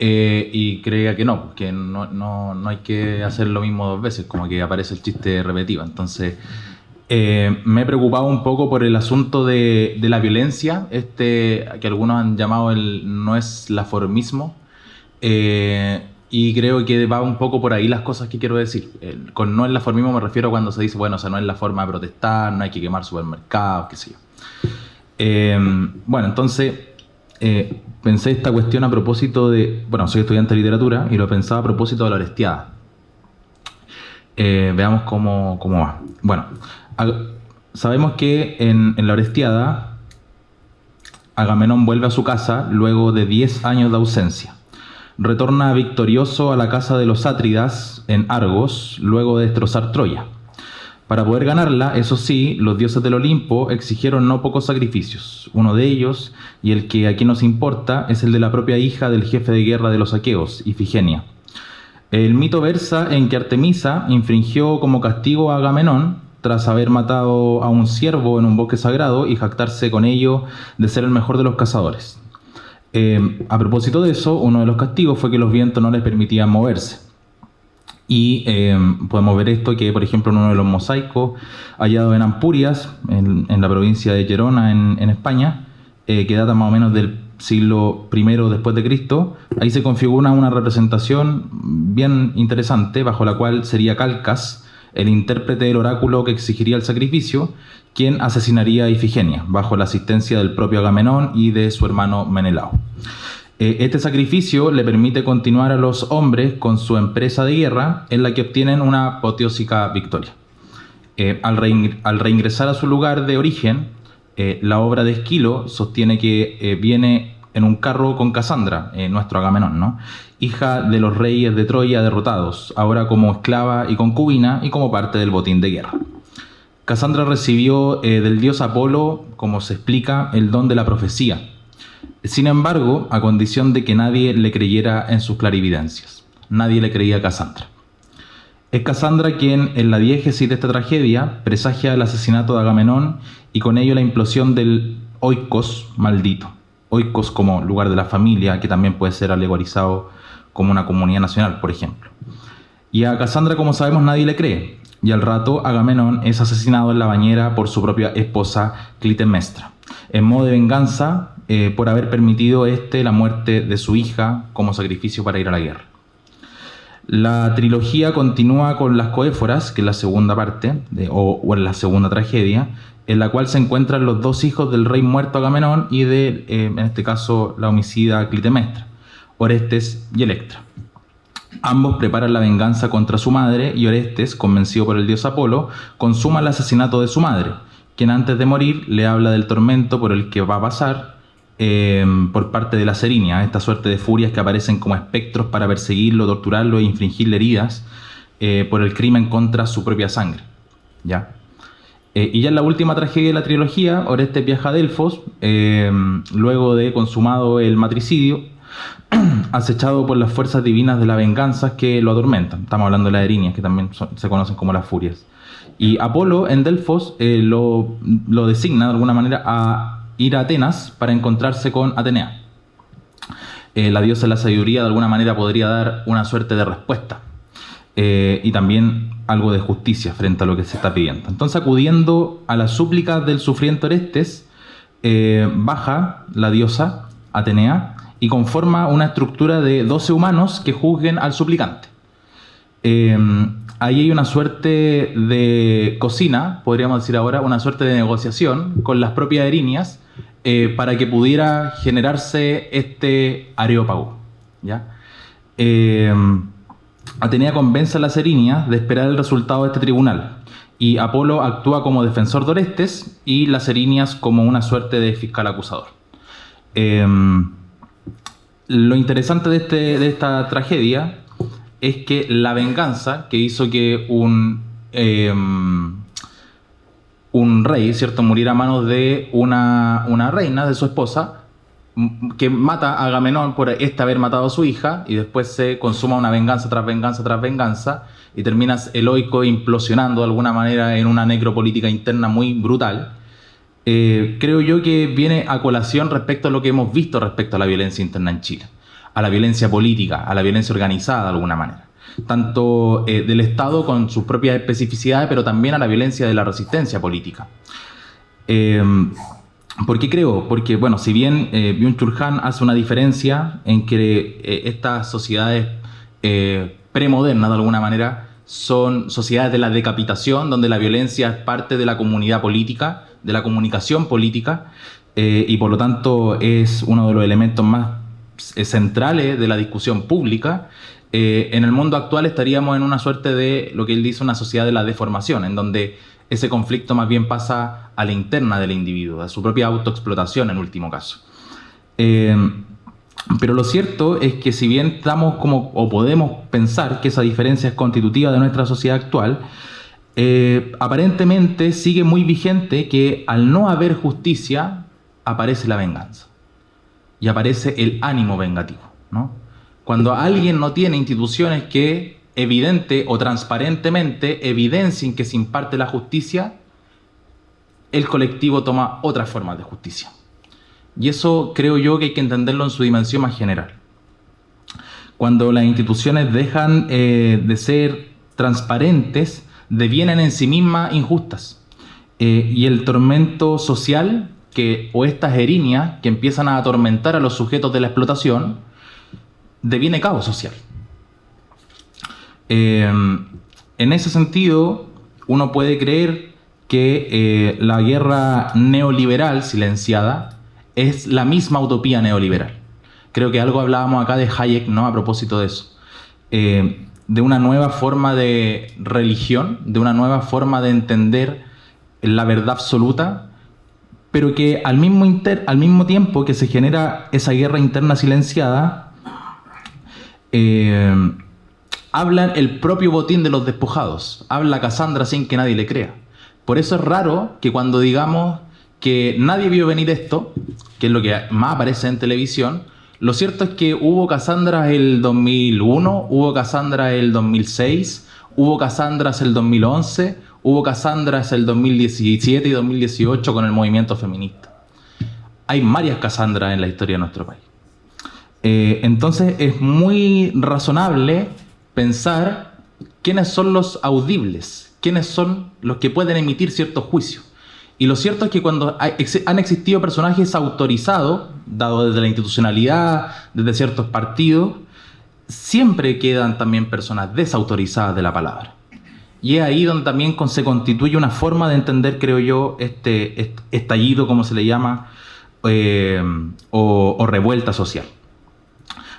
eh, y creía que no, que no, no, no, hay que hacer lo mismo dos veces, como que aparece el chiste repetido. Entonces, eh, me he preocupado un poco por el asunto de, la violencia, este que algunos han llamado el no es la formismo. y creo que va un poco por ahí las cosas que quiero decir. con no es la formismo me refiero cuando se dice, bueno, o sea, no es la forma de protestar, no hay que quemar supermercados, qué sé yo. bueno, entonces eh, pensé esta cuestión a propósito de, bueno, soy estudiante de literatura y lo pensaba a propósito de la Orestiada. Eh, veamos cómo, cómo, va. Bueno, sabemos que en, la Orestiada Agamenón vuelve a su casa luego de 10 años de ausencia. Retorna victorioso a la casa de los Átridas en Argos luego de destrozar Troya. Para poder ganarla, eso sí, los dioses del Olimpo exigieron no pocos sacrificios. Uno de ellos, y el que aquí nos importa, es el de la propia hija del jefe de guerra de los aqueos, Ifigenia. El mito versa en que Artemisa infringió como castigo a Agamenón tras haber matado a un ciervo en un bosque sagrado y jactarse con ello de ser el mejor de los cazadores. Eh, a propósito de eso, uno de los castigos fue que los vientos no les permitían moverse. Y eh, podemos ver esto que, por ejemplo, en uno de los mosaicos hallados en Ampurias, en, la provincia de Gerona, en, en España, eh, que data más o menos del siglo I después de Cristo, ahí se configura una representación bien interesante, bajo la cual sería Calcas, el intérprete del oráculo que exigiría el sacrificio, quien asesinaría a Ifigenia, bajo la asistencia del propio Agamenón y de su hermano Menelao. Eh, este sacrificio le permite continuar a los hombres con su empresa de guerra en la que obtienen una apoteósica victoria. Eh, al, reingresar a su lugar de origen, eh, la obra de Esquilo sostiene que viene en un carro con Casandra, nuestro Agamenón, ¿no? hija de los reyes de Troya derrotados, ahora como esclava y concubina y como parte del botín de guerra. Casandra recibió del dios Apolo, como se explica, el don de la profecía, sin embargo, a condición de que nadie le creyera en sus clarividencias. Nadie le creía a Cassandra. Es Cassandra quien, en la diégesis de esta tragedia, presagia el asesinato de Agamenón y con ello la implosión del oikos maldito. Oikos como lugar de la familia, que también puede ser alegorizado como una comunidad nacional, por ejemplo. Y a Cassandra, como sabemos, nadie le cree. Y al rato, Agamenón es asesinado en la bañera por su propia esposa Clitemnestra. En modo de venganza, eh, por haber permitido este la muerte de su hija como sacrificio para ir a la guerra. La trilogía continúa con las coéforas, que es la segunda parte, o, en la segunda tragedia, en la cual se encuentran los dos hijos del rey muerto Agamenón y de, eh, en este caso, la homicida Clitemestra, Orestes y Electra. Ambos preparan la venganza contra su madre y Orestes, convencido por el dios Apolo, consuma el asesinato de su madre, quien antes de morir le habla del tormento por el que va a pasar eh, por parte de la Serinia, esta suerte de furias que aparecen como espectros para perseguirlo, torturarlo e infringirle heridas eh, por el crimen contra su propia sangre. ¿ya? Eh, y ya en la última tragedia de la trilogía, Orestes viaja a Delfos, luego de consumado el matricidio, acechado por las fuerzas divinas de la venganza que lo atormentan. Estamos hablando de las erinias, que también se conocen como las furias. Y Apolo en Delfos lo, lo designa de alguna manera a ir a Atenas para encontrarse con Atenea. Eh, la diosa de la sabiduría de alguna manera podría dar una suerte de respuesta eh, y también algo de justicia frente a lo que se está pidiendo. Entonces, acudiendo a las súplicas del sufriente Orestes, eh, baja la diosa Atenea y conforma una estructura de 12 humanos que juzguen al suplicante. ahí hay una suerte de cocina, podríamos decir ahora, una suerte de negociación con las propias erinias eh, para que pudiera generarse este areópago. ¿ya? Eh, Atenea convence a las erinias de esperar el resultado de este tribunal y Apolo actúa como defensor de Orestes y las erinias como una suerte de fiscal acusador. Eh, lo interesante de, este, de esta tragedia es que la venganza que hizo que un, em, un rey, ¿cierto?, muriera a manos de una, una reina, de su esposa, que mata a Agamenón por este haber matado a su hija y después se consuma una venganza tras venganza tras venganza y terminas heroico implosionando de alguna manera en una necropolítica interna muy brutal, eh, creo yo que viene a colación respecto a lo que hemos visto respecto a la violencia interna en Chile, a la violencia política, a la violencia organizada de alguna manera, tanto eh, del Estado con sus propias especificidades, pero también a la violencia de la resistencia política. Eh, ¿Por qué creo? Porque, bueno, si bien eh, Byung-Chul Han hace una diferencia en que eh, estas sociedades eh, premodernas, de alguna manera, son sociedades de la decapitación, donde la violencia es parte de la comunidad política, de la comunicación política, y por lo tanto es uno de los elementos más centrales de la discusión pública. Eh, en el mundo actual estaríamos en una suerte de lo que él dice una sociedad de la deformación, en donde ese conflicto más bien pasa a la interna del individuo, a su propia autoexplotación en último caso. Eh, pero lo cierto es que si bien estamos como, o podemos pensar que esa diferencia es constitutiva de nuestra sociedad actual, eh, aparentemente sigue muy vigente que al no haber justicia aparece la venganza y aparece el ánimo vengativo. ¿no? Cuando alguien no tiene instituciones que evidente o transparentemente evidencien que se imparte la justicia, el colectivo toma otras formas de justicia. Y eso creo yo que hay que entenderlo en su dimensión más general. Cuando las instituciones dejan eh, de ser transparentes, devienen en sí mismas injustas. Eh, y el tormento social, que, o estas erinias que empiezan a atormentar a los sujetos de la explotación, deviene caos social. Eh, en ese sentido, uno puede creer que eh, la guerra neoliberal silenciada es la misma utopía neoliberal. Creo que algo hablábamos acá de Hayek, ¿no? A propósito de eso. Eh, de una nueva forma de religión, de una nueva forma de entender la verdad absoluta, pero que al mismo, inter, al mismo tiempo que se genera esa guerra interna silenciada, eh, habla el propio botín de los despojados, habla Cassandra sin que nadie le crea. Por eso es raro que cuando digamos que nadie vio venir esto, que es lo que más aparece en televisión, lo cierto es que hubo Cassandra el 2001, hubo Cassandra el 2006, hubo Cassandras el 2011, hubo Cassandras el 2017 y 2018 con el movimiento feminista. Hay varias Cassandras en la historia de nuestro país. Eh, entonces es muy razonable pensar quiénes son los audibles, quiénes son los que pueden emitir ciertos juicios. Y lo cierto es que cuando han existido personajes autorizados, dado desde la institucionalidad, desde ciertos partidos, siempre quedan también personas desautorizadas de la palabra. Y es ahí donde también se constituye una forma de entender, creo yo, este, estallido, como se le llama, eh, o, o, revuelta social.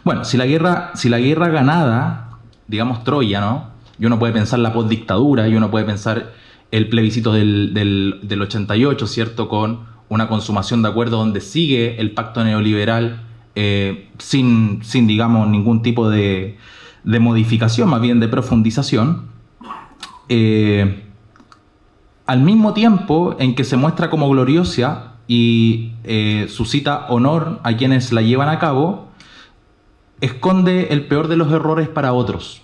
Bueno, si la guerra, si la guerra ganada digamos, Troya, ¿no? Y uno puede pensar la postdictadura, y uno puede pensar el plebiscito del, del, del 88, ¿cierto? Con una consumación de acuerdo donde sigue el pacto neoliberal eh, sin, sin, digamos, ningún tipo de, de, modificación, más bien de profundización. Eh, al mismo tiempo en que se muestra como gloriosa y eh, suscita honor a quienes la llevan a cabo, esconde el peor de los errores para otros.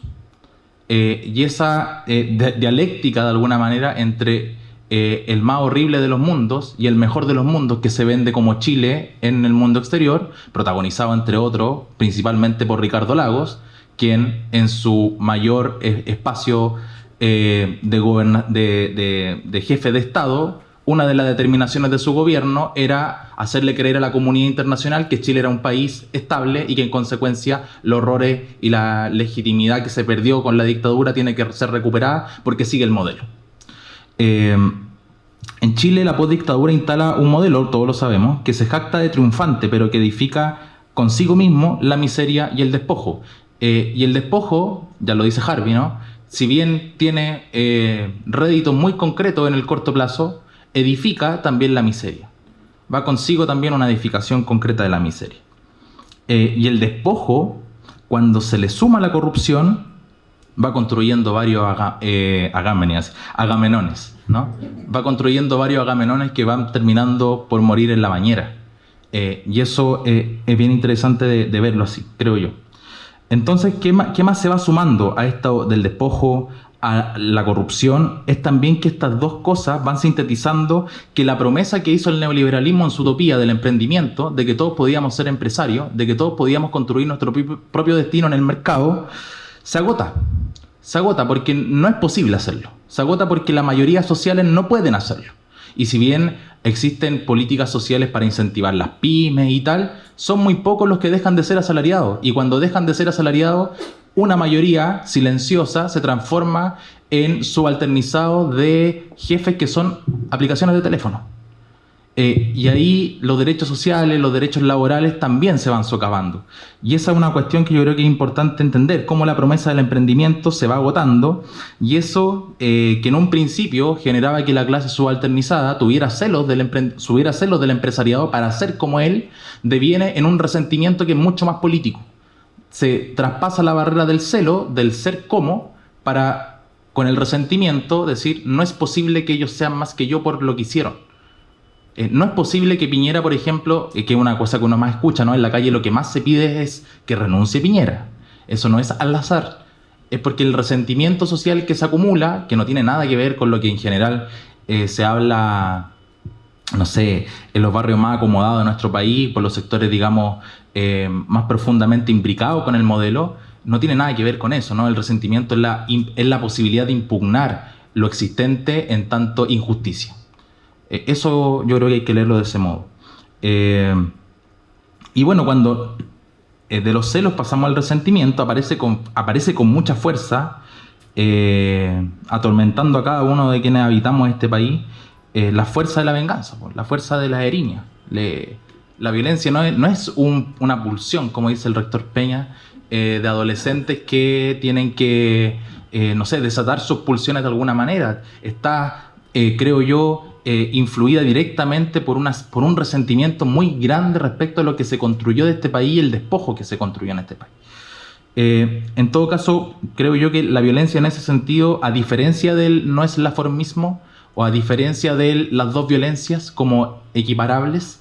Eh, y esa eh, dialéctica de alguna manera entre eh, el más horrible de los mundos y el mejor de los mundos que se vende como Chile en el mundo exterior, protagonizado entre otros principalmente por Ricardo Lagos, quien en su mayor espacio de, jefe de Estado una de las determinaciones de su gobierno era hacerle creer a la comunidad internacional que Chile era un país estable y que en consecuencia los horrores y la legitimidad que se perdió con la dictadura tiene que ser recuperada porque sigue el modelo. Eh, en Chile la postdictadura instala un modelo, todos lo sabemos, que se jacta de triunfante, pero que edifica consigo mismo la miseria y el despojo. Eh, y el despojo, ya lo dice Harvey, ¿no? si bien tiene eh, réditos muy concretos en el corto plazo, edifica también la miseria. Va consigo también una edificación concreta de la miseria. Eh, y el despojo, cuando se le suma la corrupción, va construyendo varios eh, agamenones, ¿no? Va construyendo varios agamenones que van terminando por morir en la bañera. Eh, y eso es bien interesante de, verlo así, creo yo. Entonces, ¿qué más, ¿qué más, se va sumando a esto del despojo, a la corrupción es también que estas dos cosas van sintetizando que la promesa que hizo el neoliberalismo en su utopía del emprendimiento, de que todos podíamos ser empresarios, de que todos podíamos construir nuestro propio destino en el mercado, se agota. Se agota porque no es posible hacerlo. Se agota porque la mayoría sociales no pueden hacerlo. Y si bien existen políticas sociales para incentivar las pymes y tal, son muy pocos los que dejan de ser asalariados. Y cuando dejan de ser asalariados, una mayoría silenciosa se transforma en subalternizado de jefes que son aplicaciones de teléfono. Eh, y ahí los derechos sociales, los derechos laborales también se van socavando. Y esa es una cuestión que yo creo que es importante entender, cómo la promesa del emprendimiento se va agotando y eso eh, que en un principio generaba que la clase subalternizada tuviera celos, del celos del empresariado para ser como él, deviene en un resentimiento que es mucho más político se traspasa la barrera del celo, del ser como, para con el resentimiento decir, no es posible que ellos sean más que yo por lo que hicieron. Eh, no es posible que Piñera, por ejemplo, eh, que es una cosa que uno más escucha, ¿no? En la calle lo que más se pide es que renuncie Piñera. Eso no es al azar. Es porque el resentimiento social que se acumula, que no tiene nada que ver con lo que en general eh, se habla no sé, en los barrios más acomodados de nuestro país, por los sectores, digamos, eh, más profundamente imbricados con el modelo, no tiene nada que ver con eso, ¿no? El resentimiento es la, es la posibilidad de impugnar lo existente en tanto injusticia. Eh, eso yo creo que hay que leerlo de ese modo. Eh, y bueno, cuando de los celos pasamos al resentimiento, aparece con, aparece con mucha fuerza, atormentando a cada uno de quienes habitamos este país, eh, la fuerza de la venganza, la fuerza de la erinia. La violencia no es, una pulsión, como dice el rector Peña, eh, de adolescentes que tienen que, eh, no sé, desatar sus pulsiones de alguna manera. Está, creo yo, influida directamente por, por un resentimiento muy grande respecto a lo que se construyó de este país y el despojo que se construyó en este país. en todo caso, creo yo que la violencia en ese sentido, a diferencia del no es la formismo, o a diferencia de las dos violencias como equiparables,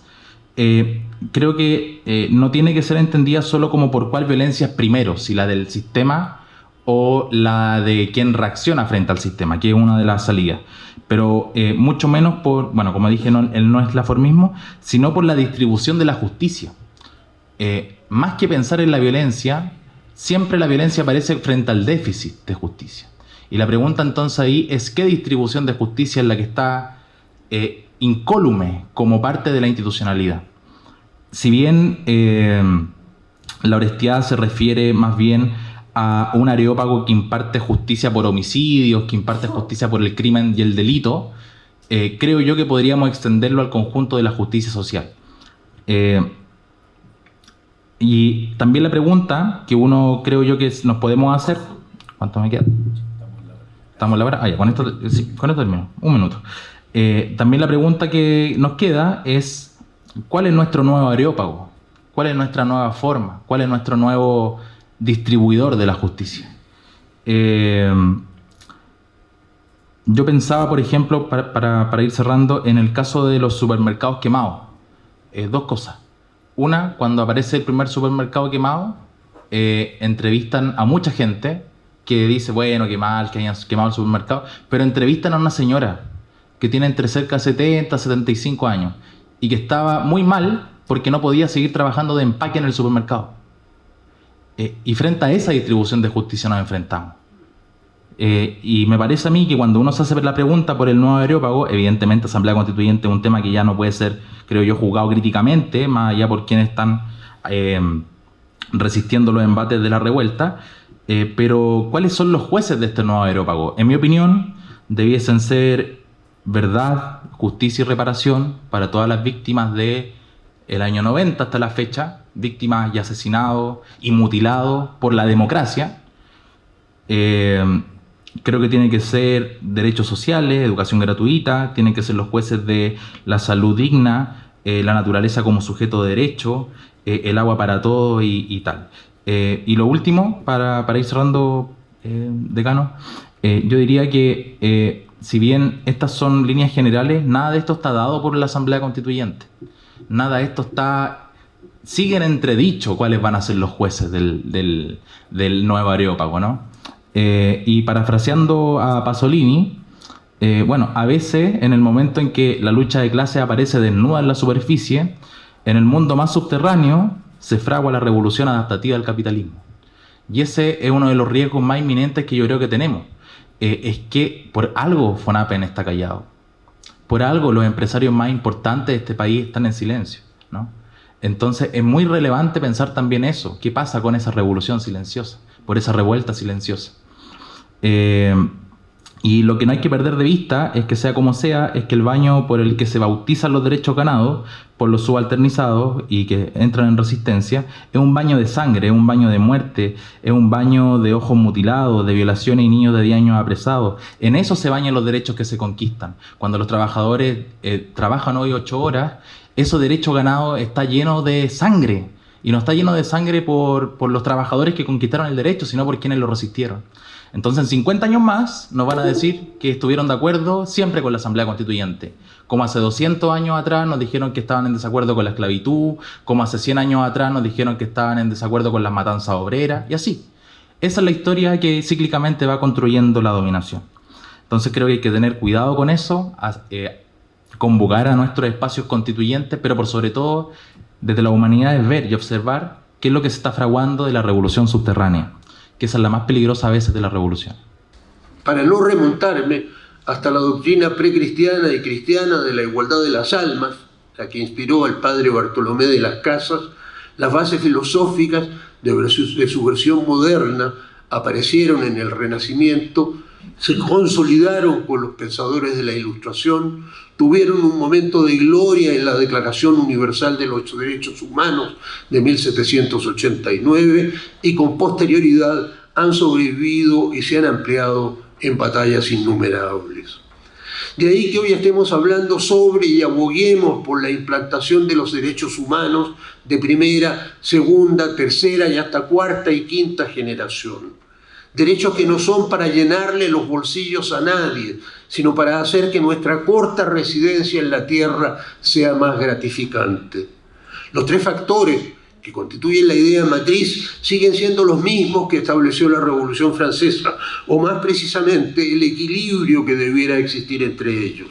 eh, creo que eh, no tiene que ser entendida solo como por cuál violencia es primero, si la del sistema o la de quien reacciona frente al sistema, que es una de las salidas. Pero eh, mucho menos por, bueno, como dije, no, no es la formismo, sino por la distribución de la justicia. más que pensar en la violencia, siempre la violencia aparece frente al déficit de justicia. Y la pregunta entonces ahí es qué distribución de justicia es la que está incólume como parte de la institucionalidad. Si bien eh, la honestidad se refiere más bien a un areópago que imparte justicia por homicidios, que imparte justicia por el crimen y el delito, eh, creo yo que podríamos extenderlo al conjunto de la justicia social. y también la pregunta que uno creo yo que nos podemos hacer, ¿cuánto me queda? Estamos en la hora. Ah, ya, con esto, con esto termino. Un minuto. Eh, también la pregunta que nos queda es: ¿cuál es nuestro nuevo areópago? ¿Cuál es nuestra nueva forma? ¿Cuál es nuestro nuevo distribuidor de la justicia? Eh, yo pensaba, por ejemplo, para, ir cerrando, en el caso de los supermercados quemados. Eh, dos cosas. Una, cuando aparece el primer supermercado quemado, entrevistan a mucha gente que dice, bueno, qué mal que hayan quemado el supermercado, pero entrevistan a una señora que tiene entre cerca de 70 y 75 años y que estaba muy mal porque no podía seguir trabajando de empaque en el supermercado. Eh, y frente a esa distribución de justicia nos enfrentamos. Eh, y me parece a mí que cuando uno se hace la pregunta por el nuevo aerópago, evidentemente Asamblea Constituyente es un tema que ya no puede ser, creo yo, juzgado críticamente, más allá por quienes están eh, resistiendo los embates de la revuelta, pero, ¿cuáles son los jueces de este nuevo aerópago? En mi opinión, debiesen ser verdad, justicia y reparación para todas las víctimas de el año 90 hasta la fecha, víctimas y asesinados y mutilados por la democracia. Eh, creo que tienen que ser derechos sociales, educación gratuita, tienen que ser los jueces de la salud digna, eh, la naturaleza como sujeto de derecho, eh, el agua para todo y, tal. Eh, y lo último, para, para ir cerrando, decano, yo diría que si bien estas son líneas generales, nada de esto está dado por la Asamblea Constituyente. Nada de esto está... Siguen entredicho cuáles van a ser los jueces del, nuevo Areópago, ¿no? y parafraseando a Pasolini, eh, bueno, a veces en el momento en que la lucha de clase aparece desnuda en la superficie, en el mundo más subterráneo se fragua la revolución adaptativa del capitalismo. Y ese es uno de los riesgos más inminentes que yo creo que tenemos. Eh, es que por algo Fonapen está callado. Por algo los empresarios más importantes de este país están en silencio. ¿no? Entonces es muy relevante pensar también eso. ¿Qué pasa con esa revolución silenciosa? Por esa revuelta silenciosa. Eh, y lo que no hay que perder de vista es que sea como sea, es que el baño por el que se bautizan los derechos ganados por los subalternizados y que entran en resistencia es un baño de sangre, es un baño de muerte, es un baño de ojos mutilados, de violaciones y niños de 10 años apresados. En eso se bañan los derechos que se conquistan. Cuando los trabajadores eh, trabajan hoy 8 horas, ese derecho ganado está lleno de sangre. Y no está lleno de sangre por, por los trabajadores que conquistaron el derecho, sino por quienes lo resistieron. Entonces, en 50 años más nos van a decir que estuvieron de acuerdo siempre con la Asamblea Constituyente. Como hace 200 años atrás nos dijeron que estaban en desacuerdo con la esclavitud, como hace 100 años atrás nos dijeron que estaban en desacuerdo con las matanzas obreras, y así. Esa es la historia que cíclicamente va construyendo la dominación. Entonces creo que hay que tener cuidado con eso, eh, convocar a nuestros espacios constituyentes, pero por sobre todo desde la humanidad es ver y observar qué es lo que se está fraguando de la revolución subterránea que es la más peligrosa a veces de la revolución. Para no remontarme hasta la doctrina precristiana y cristiana de la igualdad de las almas, la que inspiró al padre Bartolomé de las Casas, las bases filosóficas de su versión moderna aparecieron en el Renacimiento, se consolidaron con los pensadores de la Ilustración, tuvieron un momento de gloria en la Declaración Universal de los Derechos Humanos de 1789 y con posterioridad han sobrevivido y se han ampliado en batallas innumerables. De ahí que hoy estemos hablando sobre y aboguemos por la implantación de los derechos humanos de primera, segunda, tercera y hasta cuarta y quinta generación derechos que no son para llenarle los bolsillos a nadie, sino para hacer que nuestra corta residencia en la tierra sea más gratificante. Los tres factores que constituyen la idea matriz siguen siendo los mismos que estableció la Revolución Francesa, o más precisamente el equilibrio que debiera existir entre ellos.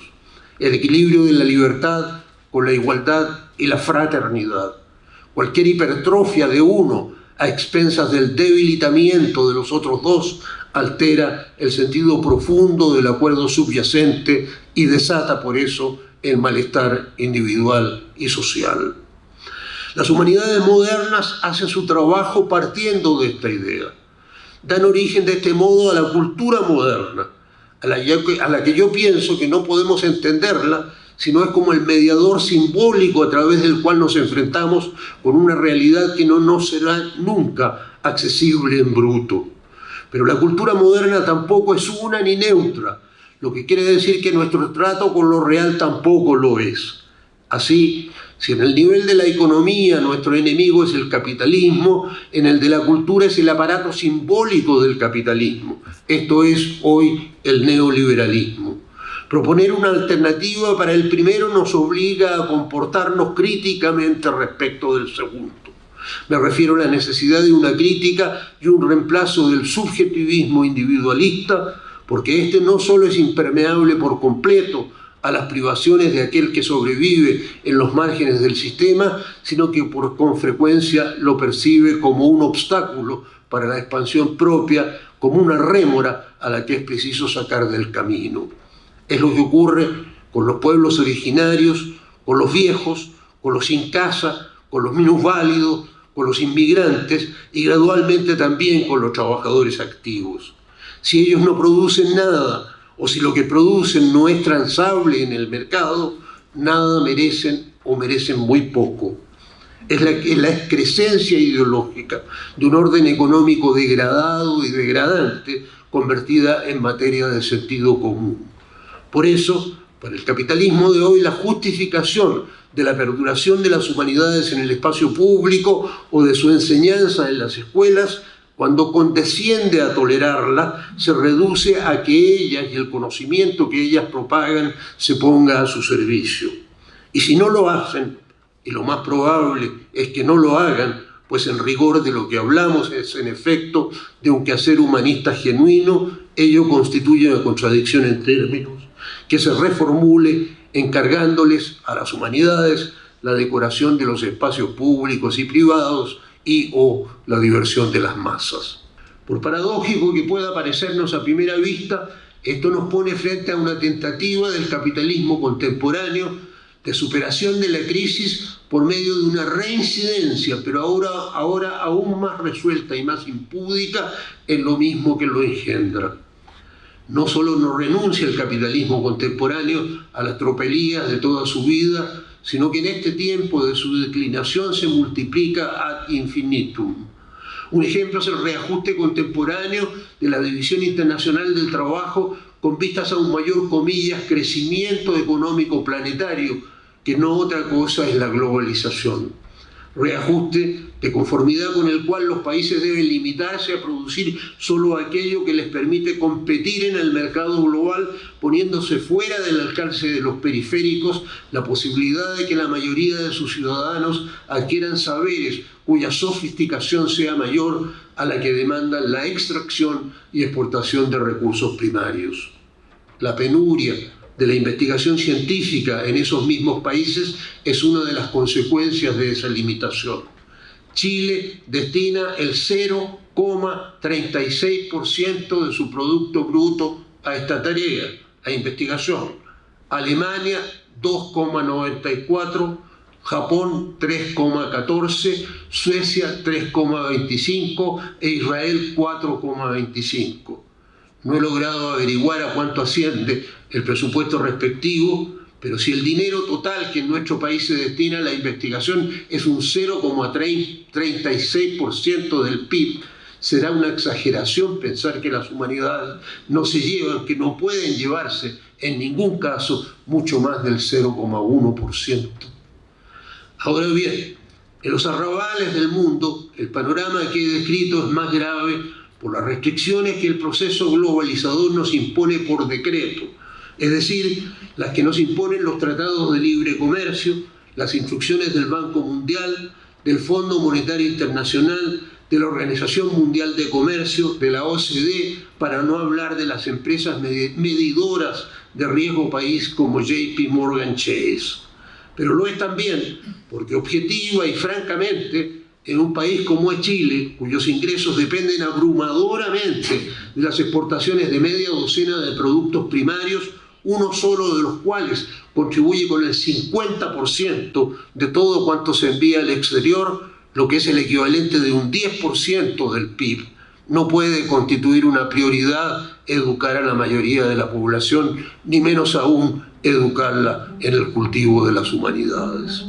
El equilibrio de la libertad con la igualdad y la fraternidad. Cualquier hipertrofia de uno a expensas del debilitamiento de los otros dos, altera el sentido profundo del acuerdo subyacente y desata por eso el malestar individual y social. Las humanidades modernas hacen su trabajo partiendo de esta idea. Dan origen de este modo a la cultura moderna, a la, que yo pienso que no podemos entenderla sino es como el mediador simbólico a través del cual nos enfrentamos con una realidad que no nos será nunca accesible en bruto. Pero la cultura moderna tampoco es una ni neutra, lo que quiere decir que nuestro trato con lo real tampoco lo es. Así, si en el nivel de la economía nuestro enemigo es el capitalismo, en el de la cultura es el aparato simbólico del capitalismo. Esto es hoy el neoliberalismo. Proponer una alternativa para el primero nos obliga a comportarnos críticamente respecto del segundo. Me refiero a la necesidad de una crítica y un reemplazo del subjetivismo individualista, porque este no solo es impermeable por completo a las privaciones de aquel que sobrevive en los márgenes del sistema, sino que por con frecuencia lo percibe como un obstáculo para la expansión propia, como una rémora a la que es preciso sacar del camino. Es lo que ocurre con los pueblos originarios, con los viejos, con los sin casa, con los minusválidos, con los inmigrantes y gradualmente también con los trabajadores activos. Si ellos no producen nada o si lo que producen no es transable en el mercado, nada merecen o merecen muy poco. Es la, es excrescencia ideológica de un orden económico degradado y degradante convertida en materia de sentido común. Por eso, Para el capitalismo de hoy, la justificación de la perduración de las humanidades en el espacio público o de su enseñanza en las escuelas, cuando condesciende a tolerarla, se reduce a que ellas y el conocimiento que ellas propagan se ponga a su servicio. Y si no lo hacen, y lo más probable es que no lo hagan, pues en rigor de lo que hablamos es en efecto de un quehacer humanista genuino, ello constituye una contradicción en términos que se reformule encargándoles a las humanidades la decoración de los espacios públicos y privados y o la diversión de las masas. Por paradójico que pueda parecernos a primera vista, esto nos pone frente a una tentativa del capitalismo contemporáneo de superación de la crisis por medio de una reincidencia, pero ahora, ahora aún más resuelta y más impúdica en lo mismo que lo engendra. No solo no renuncia el capitalismo contemporáneo a las tropelías de toda su vida, sino que en este tiempo de su declinación se multiplica ad infinitum. Un ejemplo es el reajuste contemporáneo de la División Internacional del Trabajo con vistas a un mayor, crecimiento económico planetario, que no otra cosa es la globalización. Reajuste de conformidad con el cual los países deben limitarse a producir solo aquello que les permite competir en el mercado global, poniéndose fuera del alcance de los periféricos la posibilidad de que la mayoría de sus ciudadanos adquieran saberes cuya sofisticación sea mayor a la que demandan la extracción y exportación de recursos primarios. La penuria, de la investigación científica en esos mismos países es una de las consecuencias de esa limitación. Chile destina el 0,36% de su Producto Bruto a esta tarea, a investigación. Alemania 2,94%, Japón 3,14%, Suecia 3,25% e Israel 4,25%. No he logrado averiguar a cuánto asciende el presupuesto respectivo, pero si el dinero total que en nuestro país se destina a la investigación es un 0,36% del PIB, será una exageración pensar que las humanidades no se llevan, que no pueden llevarse en ningún caso mucho más del 0,1%. Ahora bien, en los arrabales del mundo, el panorama que he descrito es más grave por las restricciones que el proceso globalizador nos impone por decreto, es decir, las que nos imponen los tratados de libre comercio, las instrucciones del Banco Mundial, del Fondo Monetario Internacional, de la Organización Mundial de Comercio, de la OCDE, para no hablar de las empresas medidoras de riesgo país como JP Morgan Chase. Pero lo es también porque objetiva y francamente en un país como es Chile, cuyos ingresos dependen abrumadoramente de las exportaciones de media docena de productos primarios, uno solo de los cuales contribuye con el 50% de todo cuanto se envía al exterior, lo que es el equivalente de un 10% del PIB. No puede constituir una prioridad educar a la mayoría de la población, ni menos aún educarla en el cultivo de las humanidades.